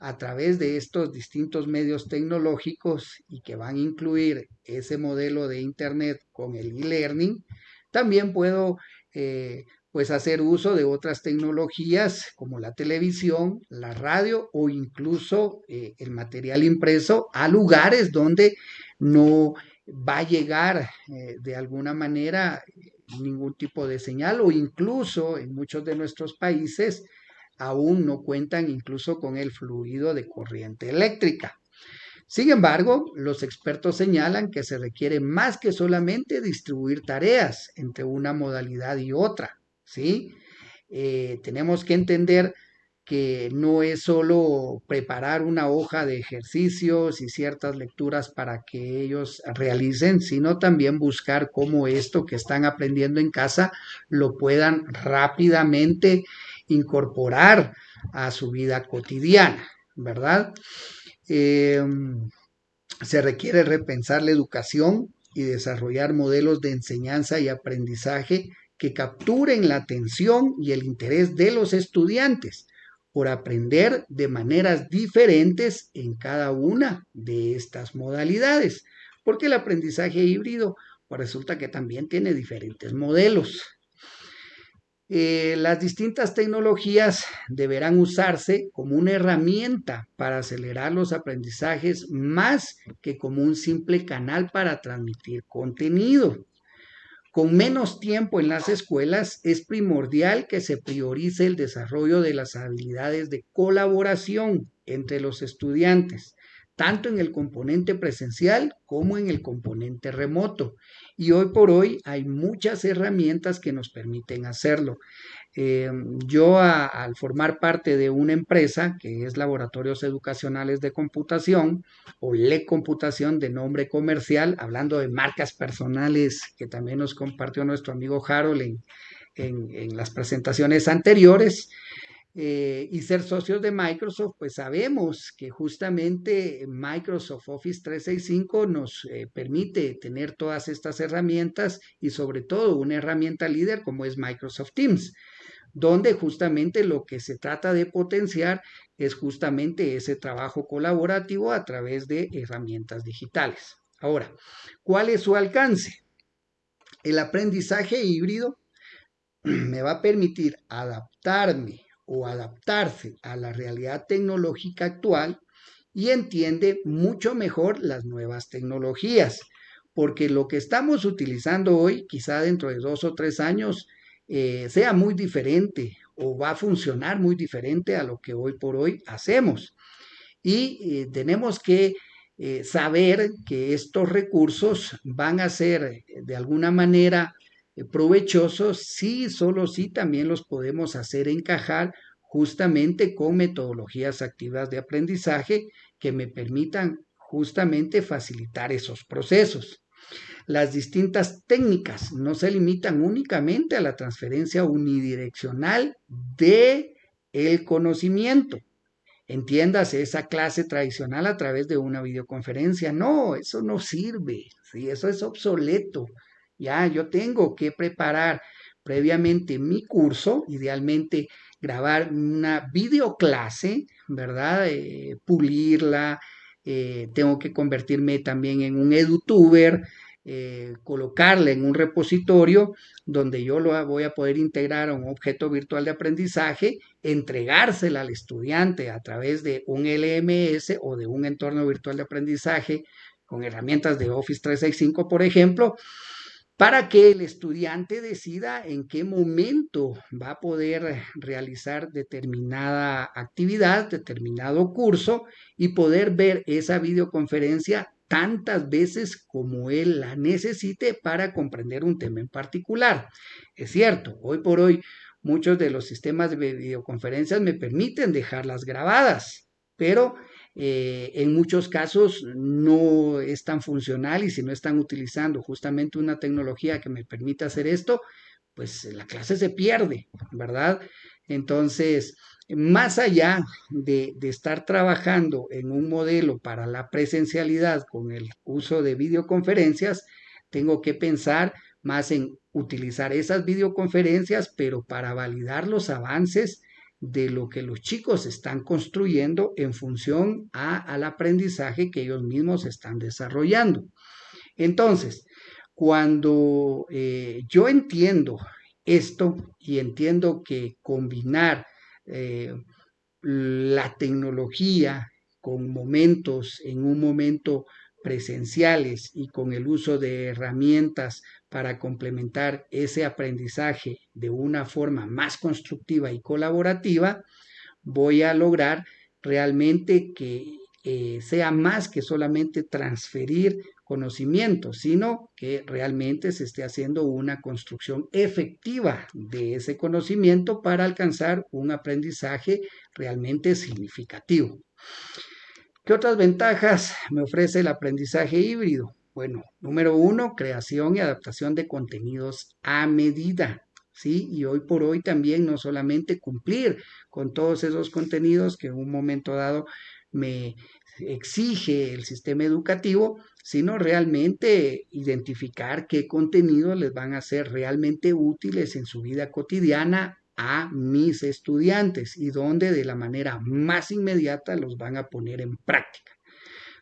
a través de estos distintos medios tecnológicos y que van a incluir ese modelo de Internet con el e-learning, también puedo eh, pues hacer uso de otras tecnologías como la televisión, la radio o incluso eh, el material impreso a lugares donde no va a llegar eh, de alguna manera ningún tipo de señal o incluso en muchos de nuestros países aún no cuentan incluso con el fluido de corriente eléctrica. Sin embargo, los expertos señalan que se requiere más que solamente distribuir tareas entre una modalidad y otra, ¿sí? Eh, tenemos que entender que no es solo preparar una hoja de ejercicios y ciertas lecturas para que ellos realicen, sino también buscar cómo esto que están aprendiendo en casa lo puedan rápidamente incorporar a su vida cotidiana, ¿verdad? Em, se requiere repensar la educación y desarrollar modelos de enseñanza y aprendizaje que capturen la atención y el interés de los estudiantes por aprender de maneras diferentes en cada una de estas modalidades, porque el aprendizaje híbrido pues resulta que también tiene diferentes modelos. Eh, las distintas tecnologías deberán usarse como una herramienta para acelerar los aprendizajes más que como un simple canal para transmitir contenido. Con menos tiempo en las escuelas, es primordial que se priorice el desarrollo de las habilidades de colaboración entre los estudiantes, tanto en el componente presencial como en el componente remoto. Y hoy por hoy hay muchas herramientas que nos permiten hacerlo. Eh, yo al formar parte de una empresa que es Laboratorios Educacionales de Computación o LE Computación de nombre comercial, hablando de marcas personales que también nos compartió nuestro amigo Harold en las presentaciones anteriores, eh, y ser socios de Microsoft, pues sabemos que justamente Microsoft Office 365 nos eh, permite tener todas estas herramientas y sobre todo una herramienta líder como es Microsoft Teams, donde justamente lo que se trata de potenciar es justamente ese trabajo colaborativo a través de herramientas digitales. Ahora, ¿cuál es su alcance? El aprendizaje híbrido *clears throat* me va a permitir adaptarme o adaptarse a la realidad tecnológica actual y entiende mucho mejor las nuevas tecnologías, porque lo que estamos utilizando hoy, quizá dentro de dos o tres años, eh, sea muy diferente o va a funcionar muy diferente a lo que hoy por hoy hacemos. Y eh, tenemos que eh, saber que estos recursos van a ser de alguna manera provechosos sí, solo sí también los podemos hacer encajar justamente con metodologías activas de aprendizaje que me permitan justamente facilitar esos procesos. Las distintas técnicas no se limitan únicamente a la transferencia unidireccional de el conocimiento. Entiéndase esa clase tradicional a través de una videoconferencia. No, eso no sirve, ¿sí? eso es obsoleto. Ya, yo tengo que preparar previamente mi curso, idealmente grabar una videoclase, ¿verdad? Eh, pulirla, eh, tengo que convertirme también en un edutuber, eh, colocarla en un repositorio donde yo lo voy a poder integrar a un objeto virtual de aprendizaje, entregársela al estudiante a través de un LMS o de un entorno virtual de aprendizaje con herramientas de Office 365, por ejemplo, para que el estudiante decida en qué momento va a poder realizar determinada actividad, determinado curso y poder ver esa videoconferencia tantas veces como él la necesite para comprender un tema en particular. Es cierto, hoy por hoy muchos de los sistemas de videoconferencias me permiten dejarlas grabadas, pero eh, en muchos casos no es tan funcional y si no están utilizando justamente una tecnología que me permita hacer esto, pues la clase se pierde, ¿verdad? Entonces, más allá de, estar trabajando en un modelo para la presencialidad con el uso de videoconferencias, tengo que pensar más en utilizar esas videoconferencias, pero para validar los avances de lo que los chicos están construyendo en función a, al aprendizaje que ellos mismos están desarrollando. Entonces, cuando eh, yo entiendo esto y entiendo que combinar eh, la tecnología con momentos, en un momento presenciales y con el uso de herramientas para complementar ese aprendizaje de una forma más constructiva y colaborativa, voy a lograr realmente que eh, sea más que solamente transferir conocimiento, sino que realmente se esté haciendo una construcción efectiva de ese conocimiento para alcanzar un aprendizaje realmente significativo. ¿Qué otras ventajas me ofrece el aprendizaje híbrido? Bueno, número uno, creación y adaptación de contenidos a medida. ¿Sí? Y hoy por hoy también no solamente cumplir con todos esos contenidos que en un momento dado me exige el sistema educativo, sino realmente identificar qué contenidos les van a ser realmente útiles en su vida cotidiana a mis estudiantes y donde de la manera más inmediata los van a poner en práctica.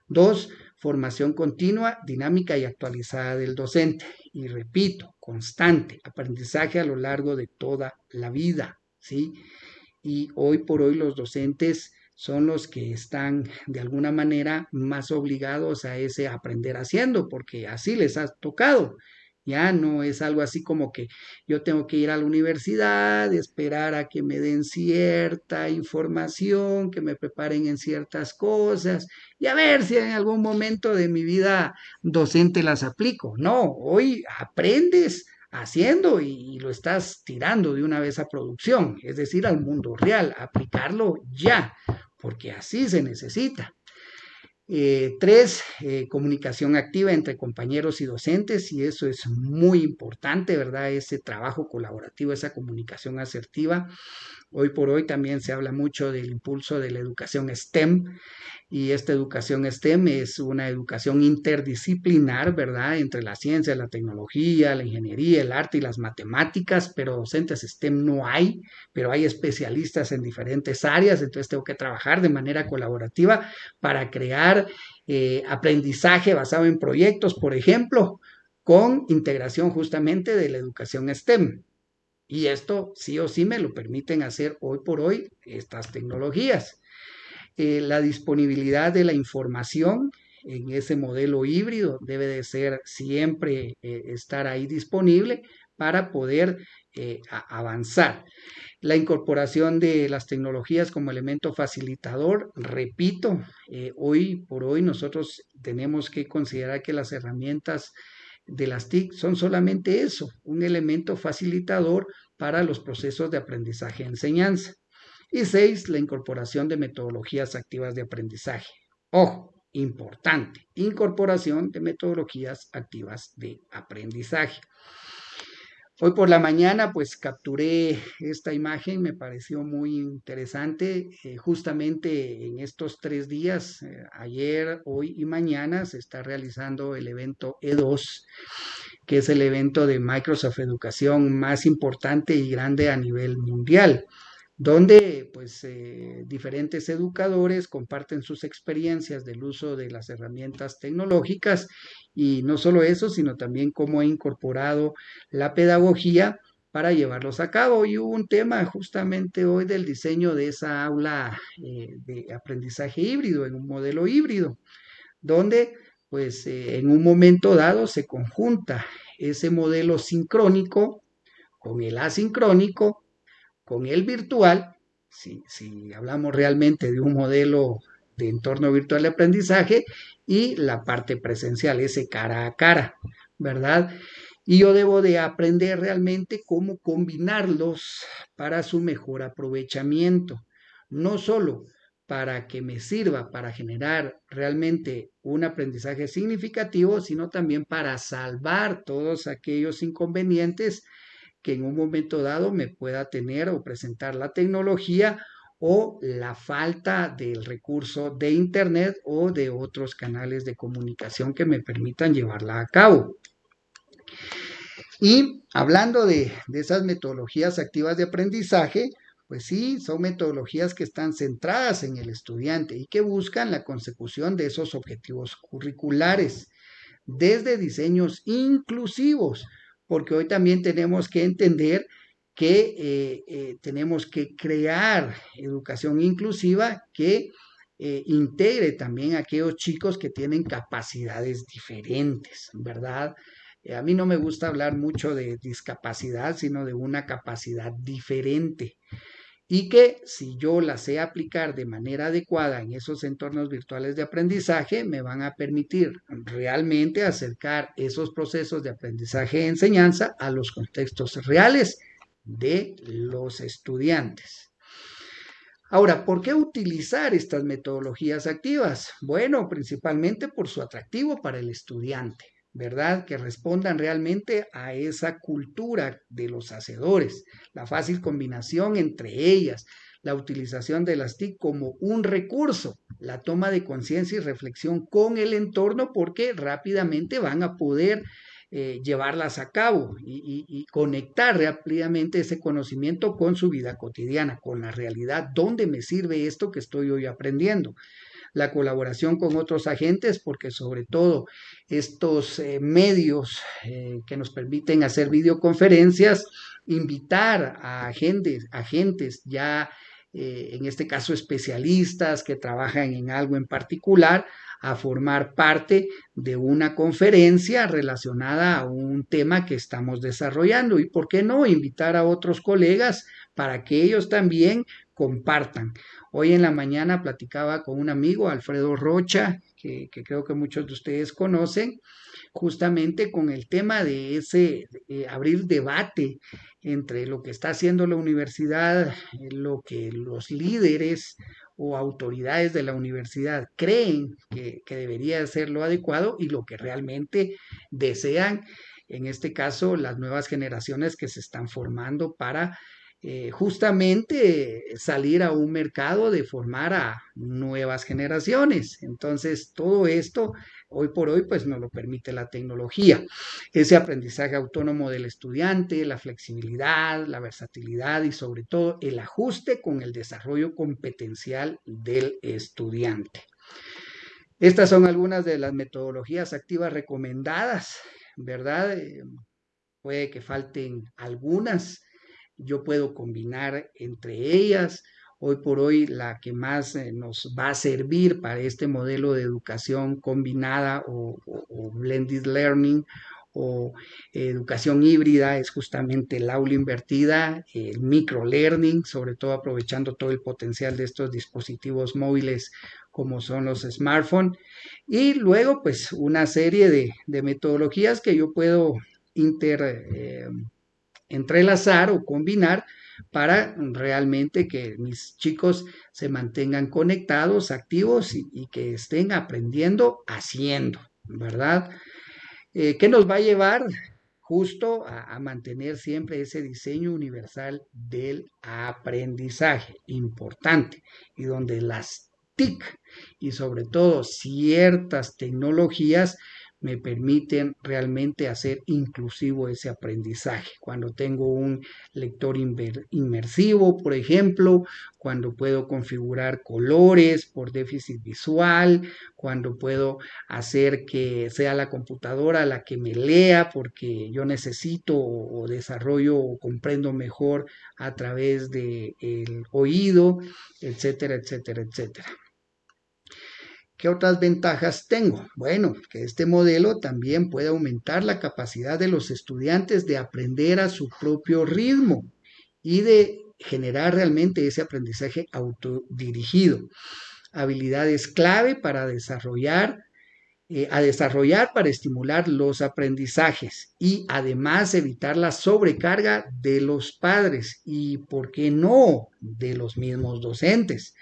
Dos, formación continua, dinámica y actualizada del docente. Y repito, constante, aprendizaje a lo largo de toda la vida, ¿sí? Y hoy por hoy los docentes son los que están de alguna manera más obligados a ese aprender haciendo, porque así les ha tocado. Ya no es algo así como que yo tengo que ir a la universidad, esperar a que me den cierta información, que me preparen en ciertas cosas y a ver si en algún momento de mi vida docente las aplico. No, hoy aprendes haciendo y, lo estás tirando de una vez a producción, es decir, al mundo real, aplicarlo ya, porque así se necesita. Eh, tres, eh, comunicación activa entre compañeros y docentes, y eso es muy importante, ¿verdad? Ese trabajo colaborativo, esa comunicación asertiva. Hoy por hoy también se habla mucho del impulso de la educación STEM y esta educación STEM es una educación interdisciplinar, ¿verdad? Entre la ciencia, la tecnología, la ingeniería, el arte y las matemáticas, pero docentes STEM no hay, pero hay especialistas en diferentes áreas, entonces tengo que trabajar de manera colaborativa para crear eh, aprendizaje basado en proyectos, por ejemplo, con integración justamente de la educación STEM. Y esto sí o sí me lo permiten hacer hoy por hoy estas tecnologías. Eh, la disponibilidad de la información en ese modelo híbrido debe de ser siempre eh, estar ahí disponible para poder avanzar. La incorporación de las tecnologías como elemento facilitador, repito, hoy por hoy nosotros tenemos que considerar que las herramientas de las TIC son solamente eso, un elemento facilitador para los procesos de aprendizaje y enseñanza. Y seis, la incorporación de metodologías activas de aprendizaje. Ojo, importante, incorporación de metodologías activas de aprendizaje. Hoy por la mañana pues capturé esta imagen, me pareció muy interesante. Eh, justamente en estos tres días, eh, ayer, hoy y mañana, se está realizando el evento E2, que es el evento de Microsoft Educación más importante y grande a nivel mundial donde pues eh, diferentes educadores comparten sus experiencias del uso de las herramientas tecnológicas y no solo eso, sino también cómo ha incorporado la pedagogía para llevarlos a cabo. Y hubo un tema justamente hoy del diseño de esa aula eh, de aprendizaje híbrido, en un modelo híbrido, donde pues eh, en un momento dado se conjunta ese modelo sincrónico con el asincrónico con el virtual, si, si hablamos realmente de un modelo de entorno virtual de aprendizaje, y la parte presencial, ese cara a cara, ¿verdad? y yo debo de aprender realmente cómo combinarlos para su mejor aprovechamiento, no solo para que me sirva para generar realmente un aprendizaje significativo, sino también para salvar todos aquellos inconvenientes que en un momento dado me pueda tener o presentar la tecnología o la falta del recurso de Internet o de otros canales de comunicación que me permitan llevarla a cabo. Y hablando de, esas metodologías activas de aprendizaje, pues sí, son metodologías que están centradas en el estudiante y que buscan la consecución de esos objetivos curriculares desde diseños inclusivos, porque hoy también tenemos que entender que eh, eh, tenemos que crear educación inclusiva que eh, integre también a aquellos chicos que tienen capacidades diferentes, ¿verdad? a mí no me gusta hablar mucho de discapacidad, sino de una capacidad diferente y que si yo la sé aplicar de manera adecuada en esos entornos virtuales de aprendizaje, me van a permitir realmente acercar esos procesos de aprendizaje y enseñanza a los contextos reales de los estudiantes. Ahora, ¿por qué utilizar estas metodologías activas? Bueno, principalmente por su atractivo para el estudiante. ¿verdad? Que respondan realmente a esa cultura de los hacedores, la fácil combinación entre ellas, la utilización de las TIC como un recurso, la toma de conciencia y reflexión con el entorno porque rápidamente van a poder eh, llevarlas a cabo y, conectar rápidamente ese conocimiento con su vida cotidiana, con la realidad, dónde me sirve esto que estoy hoy aprendiendo la colaboración con otros agentes, porque sobre todo estos eh, medios eh, que nos permiten hacer videoconferencias, invitar a agentes, agentes ya, en este caso especialistas que trabajan en algo en particular, a formar parte de una conferencia relacionada a un tema que estamos desarrollando y, ¿por qué no?, invitar a otros colegas para que ellos también compartan. Hoy en la mañana platicaba con un amigo, Alfredo Rocha, que, creo que muchos de ustedes conocen, justamente con el tema de ese abrir debate entre lo que está haciendo la universidad, lo que los líderes o autoridades de la universidad creen que, que debería ser lo adecuado y lo que realmente desean, en este caso, las nuevas generaciones que se están formando para eh, justamente salir a un mercado de formar a nuevas generaciones. Entonces, todo esto hoy por hoy pues nos lo permite la tecnología. Ese aprendizaje autónomo del estudiante, la flexibilidad, la versatilidad y sobre todo el ajuste con el desarrollo competencial del estudiante. Estas son algunas de las metodologías activas recomendadas, ¿verdad? Eh, puede que falten algunas yo puedo combinar entre ellas. Hoy por hoy la que más eh, nos va a servir para este modelo de educación combinada o, blended learning o educación híbrida es justamente el aula invertida, el microlearning, sobre todo aprovechando todo el potencial de estos dispositivos móviles como son los smartphones, y luego pues una serie de, metodologías que yo puedo eh, entrelazar o combinar para realmente que mis chicos se mantengan conectados, activos y, que estén aprendiendo haciendo, ¿verdad? Eh, ¿Qué nos va a llevar justo a, mantener siempre ese diseño universal del aprendizaje, importante, y donde las TIC y sobre todo ciertas tecnologías me permiten realmente hacer inclusivo ese aprendizaje. Cuando tengo un lector inmersivo, por ejemplo, cuando puedo configurar colores por déficit visual, cuando puedo hacer que sea la computadora la que me lea porque yo necesito o desarrollo o comprendo mejor a través del oído, etcétera, etcétera, etcétera. ¿Qué otras ventajas tengo? Bueno, que este modelo también puede aumentar la capacidad de los estudiantes de aprender a su propio ritmo y de generar realmente ese aprendizaje autodirigido. Habilidades clave para desarrollar eh, a desarrollar para estimular los aprendizajes y además evitar la sobrecarga de los padres y, ¿por qué no?, de los mismos docentes.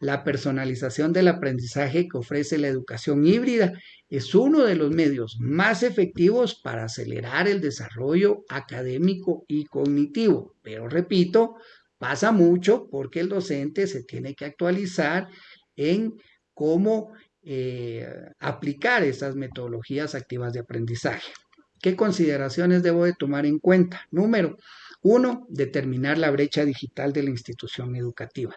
La personalización del aprendizaje que ofrece la educación híbrida es uno de los medios más efectivos para acelerar el desarrollo académico y cognitivo. Pero repito, pasa mucho porque el docente se tiene que actualizar en cómo eh, aplicar esas metodologías activas de aprendizaje. ¿Qué consideraciones debo de tomar en cuenta? Número uno, determinar la brecha digital de la institución educativa.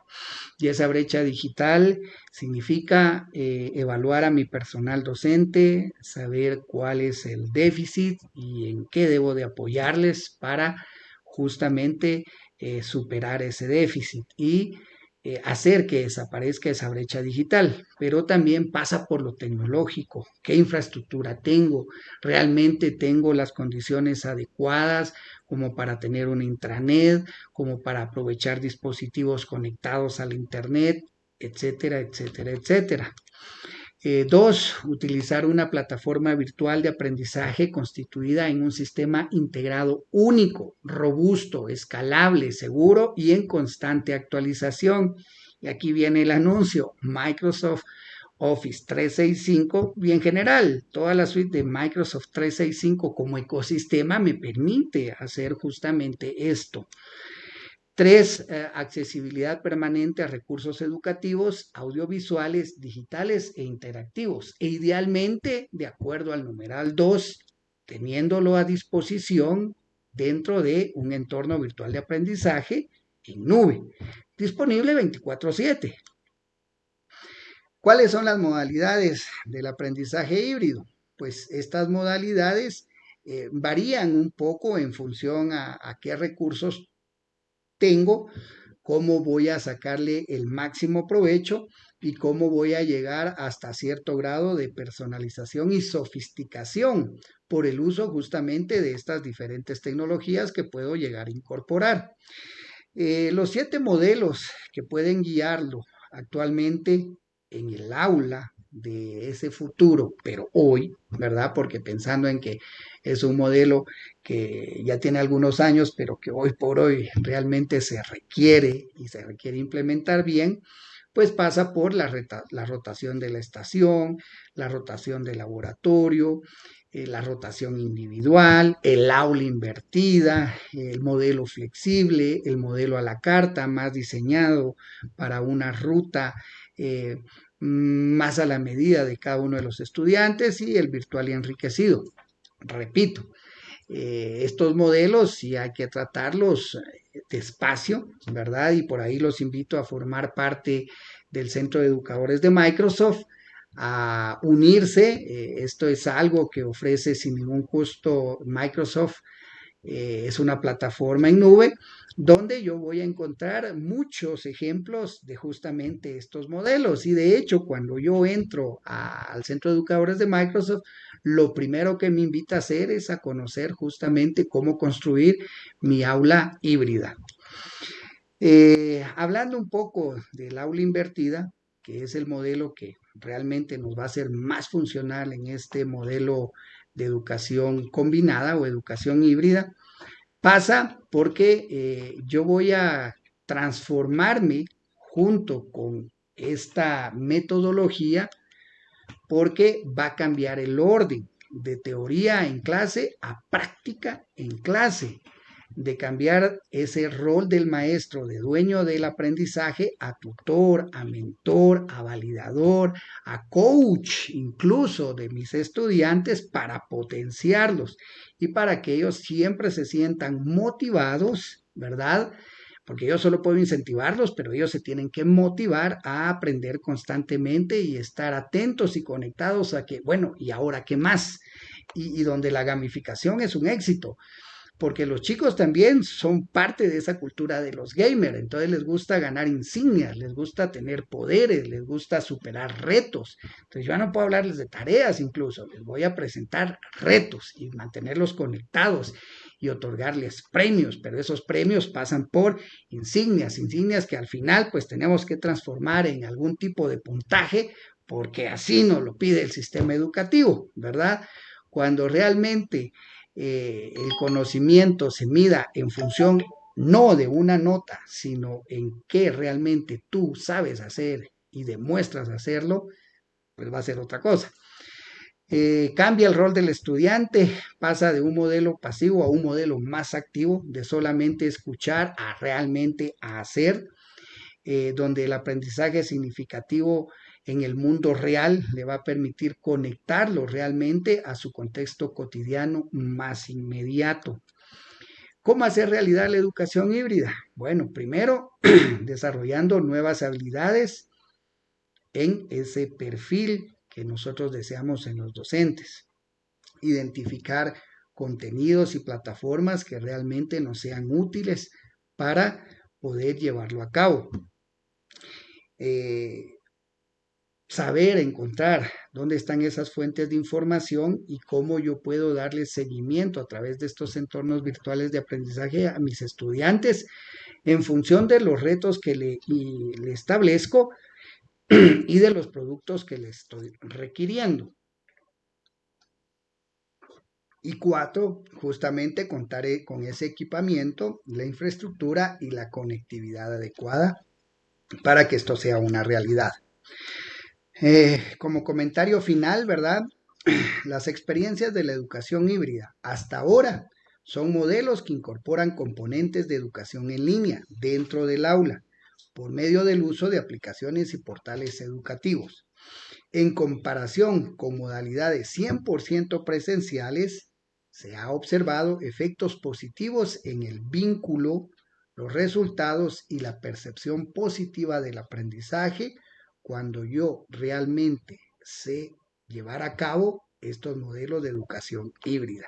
Y esa brecha digital significa eh, evaluar a mi personal docente, saber cuál es el déficit y en qué debo de apoyarles para justamente eh, superar ese déficit. Y eh, hacer que desaparezca esa brecha digital, pero también pasa por lo tecnológico, qué infraestructura tengo, realmente tengo las condiciones adecuadas como para tener un intranet, como para aprovechar dispositivos conectados al Internet, etcétera, etcétera, etcétera. Eh, dos, utilizar una plataforma virtual de aprendizaje constituida en un sistema integrado único, robusto, escalable, seguro y en constante actualización. Y aquí viene el anuncio, Microsoft Office 365 y en general toda la suite de Microsoft 365 como ecosistema me permite hacer justamente esto. Tres, eh, accesibilidad permanente a recursos educativos, audiovisuales, digitales e interactivos. E idealmente, de acuerdo al numeral 2, teniéndolo a disposición dentro de un entorno virtual de aprendizaje en nube, disponible 24/7. ¿Cuáles son las modalidades del aprendizaje híbrido? Pues estas modalidades eh, varían un poco en función a, qué recursos tengo, cómo voy a sacarle el máximo provecho y cómo voy a llegar hasta cierto grado de personalización y sofisticación por el uso justamente de estas diferentes tecnologías que puedo llegar a incorporar. Eh, los siete modelos que pueden guiarlo actualmente en el aula de ese futuro, pero hoy, ¿verdad? Porque pensando en que es un modelo que ya tiene algunos años, pero que hoy por hoy realmente se requiere y se requiere implementar bien, pues pasa por la, rotación de la estación, la rotación del laboratorio, eh, la rotación individual, el aula invertida, el modelo flexible, el modelo a la carta más diseñado para una ruta eh, más a la medida de cada uno de los estudiantes y el virtual y enriquecido. Repito, eh, estos modelos sí hay que tratarlos eh, despacio, ¿verdad? Y por ahí los invito a formar parte del Centro de Educadores de Microsoft, a unirse. Esto es algo que ofrece sin ningún costo Microsoft. Es una plataforma en nube donde yo voy a encontrar muchos ejemplos de justamente estos modelos. Y de hecho, cuando yo entro al Centro de Educadores de Microsoft, lo primero que me invita a hacer es a conocer justamente cómo construir mi aula híbrida. Eh, hablando un poco del aula invertida, que es el modelo que realmente nos va a ser más funcional en este modelo de educación combinada o educación híbrida, Pasa porque eh, yo voy a transformarme junto con esta metodología porque va a cambiar el orden de teoría en clase a práctica en clase de cambiar ese rol del maestro, de dueño del aprendizaje, a tutor, a mentor, a validador, a coach incluso de mis estudiantes para potenciarlos y para que ellos siempre se sientan motivados, ¿verdad? Porque yo solo puedo incentivarlos, pero ellos se tienen que motivar a aprender constantemente y estar atentos y conectados a que, bueno, ¿y ahora qué más? Y, y donde la gamificación es un éxito porque los chicos también son parte de esa cultura de los gamers, entonces les gusta ganar insignias, les gusta tener poderes, les gusta superar retos. Entonces yo no puedo hablarles de tareas incluso, les voy a presentar retos y mantenerlos conectados y otorgarles premios, pero esos premios pasan por insignias, insignias que al final pues tenemos que transformar en algún tipo de puntaje porque así nos lo pide el sistema educativo, ¿verdad? Cuando realmente eh, el conocimiento se mida en función no de una nota, sino en qué realmente tú sabes hacer y demuestras hacerlo, pues va a ser otra cosa. Eh, cambia el rol del estudiante, pasa de un modelo pasivo a un modelo más activo, de solamente escuchar a realmente hacer, eh, donde el aprendizaje significativo en el mundo real le va a permitir conectarlo realmente a su contexto cotidiano más inmediato. ¿Cómo hacer realidad la educación híbrida? Bueno, primero, *clears throat* desarrollando nuevas habilidades en ese perfil que nosotros deseamos en los docentes. Identificar contenidos y plataformas que realmente nos sean útiles para poder llevarlo a cabo. Eh, saber encontrar dónde están esas fuentes de información y cómo yo puedo darle seguimiento a través de estos entornos virtuales de aprendizaje a mis estudiantes en función de los retos que le, le establezco *clears throat* y de los productos que le estoy requiriendo. Y cuatro, justamente contaré con ese equipamiento, la infraestructura y la conectividad adecuada para que esto sea una realidad. Eh, como comentario final, ¿verdad? *clears throat* Las experiencias de la educación híbrida hasta ahora son modelos que incorporan componentes de educación en línea dentro del aula por medio del uso de aplicaciones y portales educativos. En comparación con modalidades 100% presenciales, se ha observado efectos positivos en el vínculo, los resultados y la percepción positiva del aprendizaje cuando yo realmente sé llevar a cabo estos modelos de educación híbrida.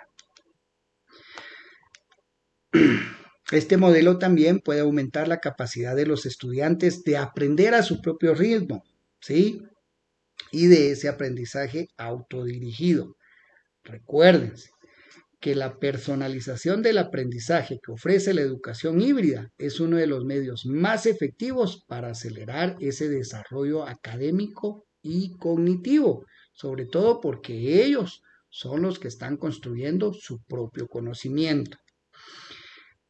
*clears throat* Este modelo también puede aumentar la capacidad de los estudiantes de aprender a su propio ritmo, ¿sí? Y de ese aprendizaje autodirigido. Recuérdense, que la personalización del aprendizaje que ofrece la educación híbrida es uno de los medios más efectivos para acelerar ese desarrollo académico y cognitivo, sobre todo porque ellos son los que están construyendo su propio conocimiento.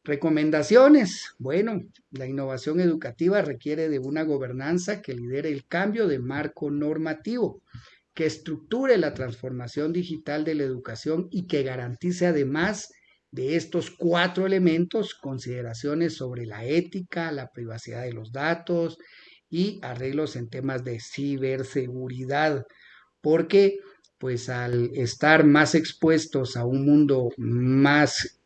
Recomendaciones. Bueno, la innovación educativa requiere de una gobernanza que lidere el cambio de marco normativo que estructure la transformación digital de la educación y que garantice además de estos cuatro elementos consideraciones sobre la ética, la privacidad de los datos y arreglos en temas de ciberseguridad, porque pues al estar más expuestos a un mundo más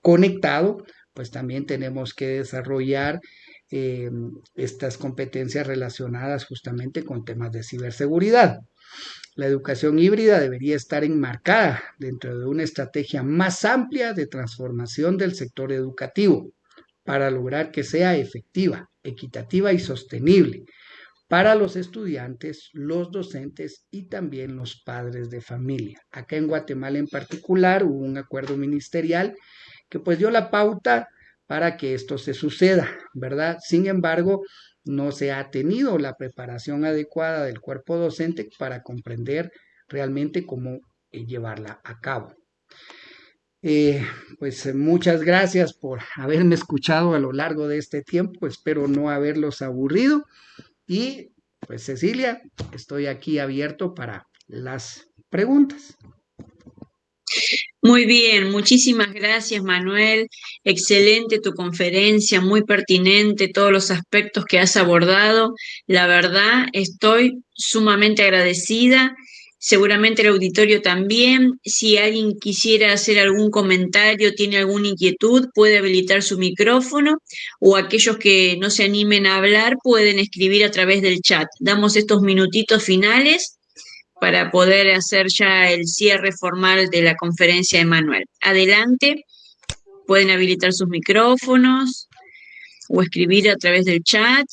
conectado, pues también tenemos que desarrollar eh, estas competencias relacionadas justamente con temas de ciberseguridad. La educación híbrida debería estar enmarcada dentro de una estrategia más amplia de transformación del sector educativo para lograr que sea efectiva, equitativa y sostenible para los estudiantes, los docentes y también los padres de familia. Acá en Guatemala en particular hubo un acuerdo ministerial que pues dio la pauta para que esto se suceda, ¿verdad? Sin embargo, no se ha tenido la preparación adecuada del cuerpo docente para comprender realmente cómo eh, llevarla a cabo. Eh, pues muchas gracias por haberme escuchado a lo largo de este tiempo, espero no haberlos aburrido y pues Cecilia, estoy aquí abierto para las preguntas. Muy bien, muchísimas gracias Manuel. Excelente tu conferencia, muy pertinente todos los aspectos que has abordado. La verdad, estoy sumamente agradecida. Seguramente el auditorio también. Si alguien quisiera hacer algún comentario, tiene alguna inquietud, puede habilitar su micrófono o aquellos que no se animen a hablar pueden escribir a través del chat. Damos estos minutitos finales para poder hacer ya el cierre formal de la conferencia de Manuel. Adelante, pueden habilitar sus micrófonos o escribir a través del chat.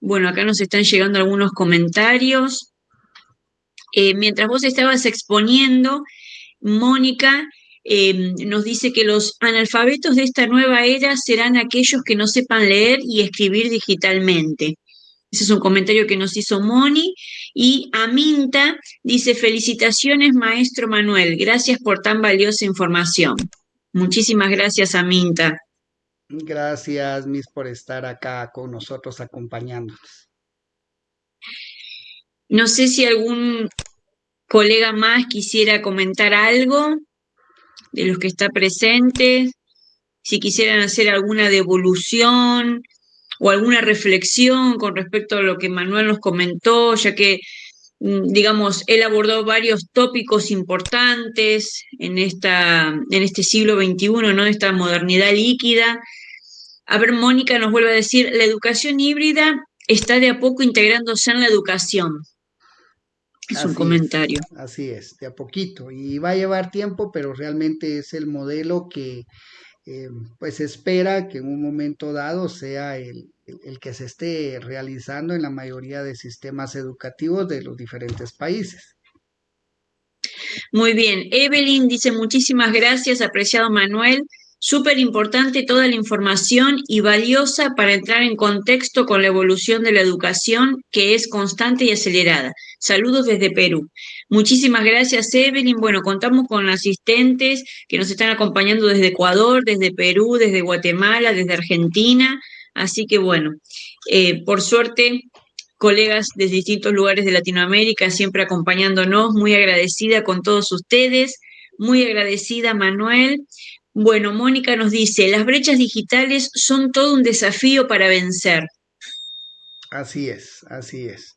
Bueno, acá nos están llegando algunos comentarios. Eh, mientras vos estabas exponiendo, Mónica em, nos dice que los analfabetos de esta nueva era serán aquellos que no sepan leer y escribir digitalmente. Ese es un comentario que nos hizo Moni. Y Aminta dice, felicitaciones, maestro Manuel. Gracias por tan valiosa información. Muchísimas gracias, Aminta. Gracias, Miss, por estar acá con nosotros acompañándonos. No sé si algún colega más quisiera comentar algo de los que está presentes, si quisieran hacer alguna devolución o alguna reflexión con respecto a lo que Manuel nos comentó, ya que, mm, digamos, él abordó varios tópicos importantes en, esta, en este siglo XXI, ¿no? Esta modernidad líquida. A ver, Mónica nos vuelve a decir, la educación híbrida está de a poco integrándose en la educación. Es un comentario. así es, de a poquito. Y va a llevar tiempo, pero realmente es el modelo que eh, pues espera que en un momento dado sea el, el, que se esté realizando en la mayoría de sistemas educativos de los diferentes países. Muy bien, Evelyn dice muchísimas gracias, apreciado Manuel. Súper importante toda la información y valiosa para entrar en contexto con la evolución de la educación que es constante y acelerada. Saludos desde Perú. Muchísimas gracias, Evelyn. Bueno, contamos con asistentes que nos están acompañando desde Ecuador, desde Perú, desde Guatemala, desde Argentina. Así que bueno, eh, por suerte, colegas de distintos lugares de Latinoamérica siempre acompañándonos. Muy agradecida con todos ustedes. Muy agradecida, Manuel. Bueno, Mónica nos dice, las brechas digitales son todo un desafío para vencer. Así es, así es.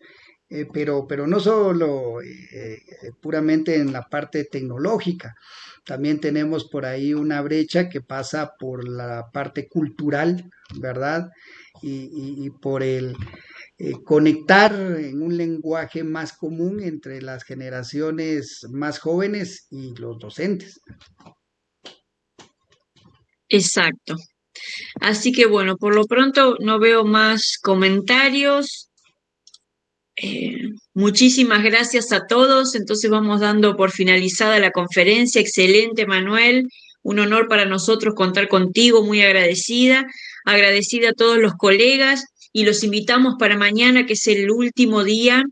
Eh, pero, pero no solo eh, puramente en la parte tecnológica, también tenemos por ahí una brecha que pasa por la parte cultural, ¿verdad? Y, por el eh, conectar en un lenguaje más común entre las generaciones más jóvenes y los docentes. Exacto. Así que bueno, por lo pronto no veo más comentarios. Eh, muchísimas gracias a todos. Entonces vamos dando por finalizada la conferencia. Excelente, Manuel. Un honor para nosotros contar contigo, muy agradecida. Agradecida a todos los colegas y los invitamos para mañana, que es el último día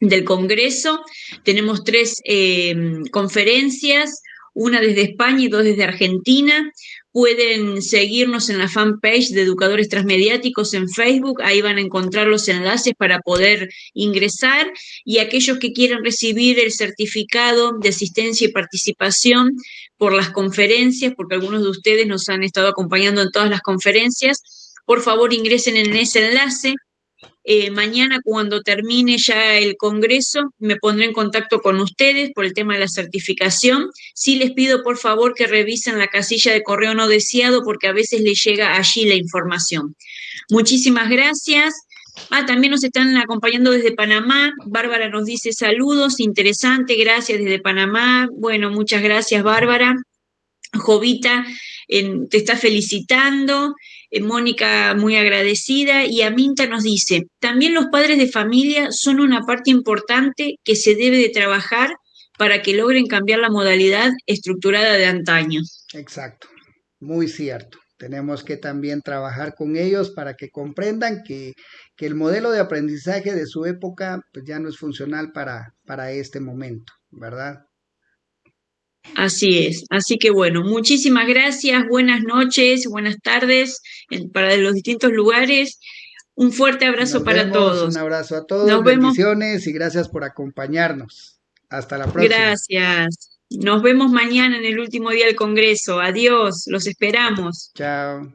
del Congreso. Tenemos tres eh, conferencias, una desde España y dos desde Argentina. Pueden seguirnos en la fanpage de Educadores Transmediáticos en Facebook, ahí van a encontrar los enlaces para poder ingresar. Y aquellos que quieran recibir el certificado de asistencia y participación por las conferencias, porque algunos de ustedes nos han estado acompañando en todas las conferencias, por favor ingresen en ese enlace eh, mañana, cuando termine ya el Congreso, me pondré en contacto con ustedes por el tema de la certificación. Sí les pido, por favor, que revisen la casilla de correo no deseado, porque a veces les llega allí la información. Muchísimas gracias. Ah, también nos están acompañando desde Panamá. Bárbara nos dice saludos, interesante, gracias desde Panamá. Bueno, muchas gracias, Bárbara. Jovita te está felicitando. Eh, Mónica muy agradecida, y Aminta nos dice, también los padres de familia son una parte importante que se debe de trabajar para que logren cambiar la modalidad estructurada de antaño. Exacto, muy cierto. Tenemos que también trabajar con ellos para que comprendan que, que el modelo de aprendizaje de su época pues ya no es funcional para, para este momento, ¿verdad? Así es. Así que bueno, muchísimas gracias, buenas noches, buenas tardes para los distintos lugares. Un fuerte abrazo para todos. Un abrazo a todos, Nos bendiciones y gracias por acompañarnos. Hasta la próxima. Gracias. Nos vemos mañana en el último día del Congreso. Adiós, los esperamos. Chao.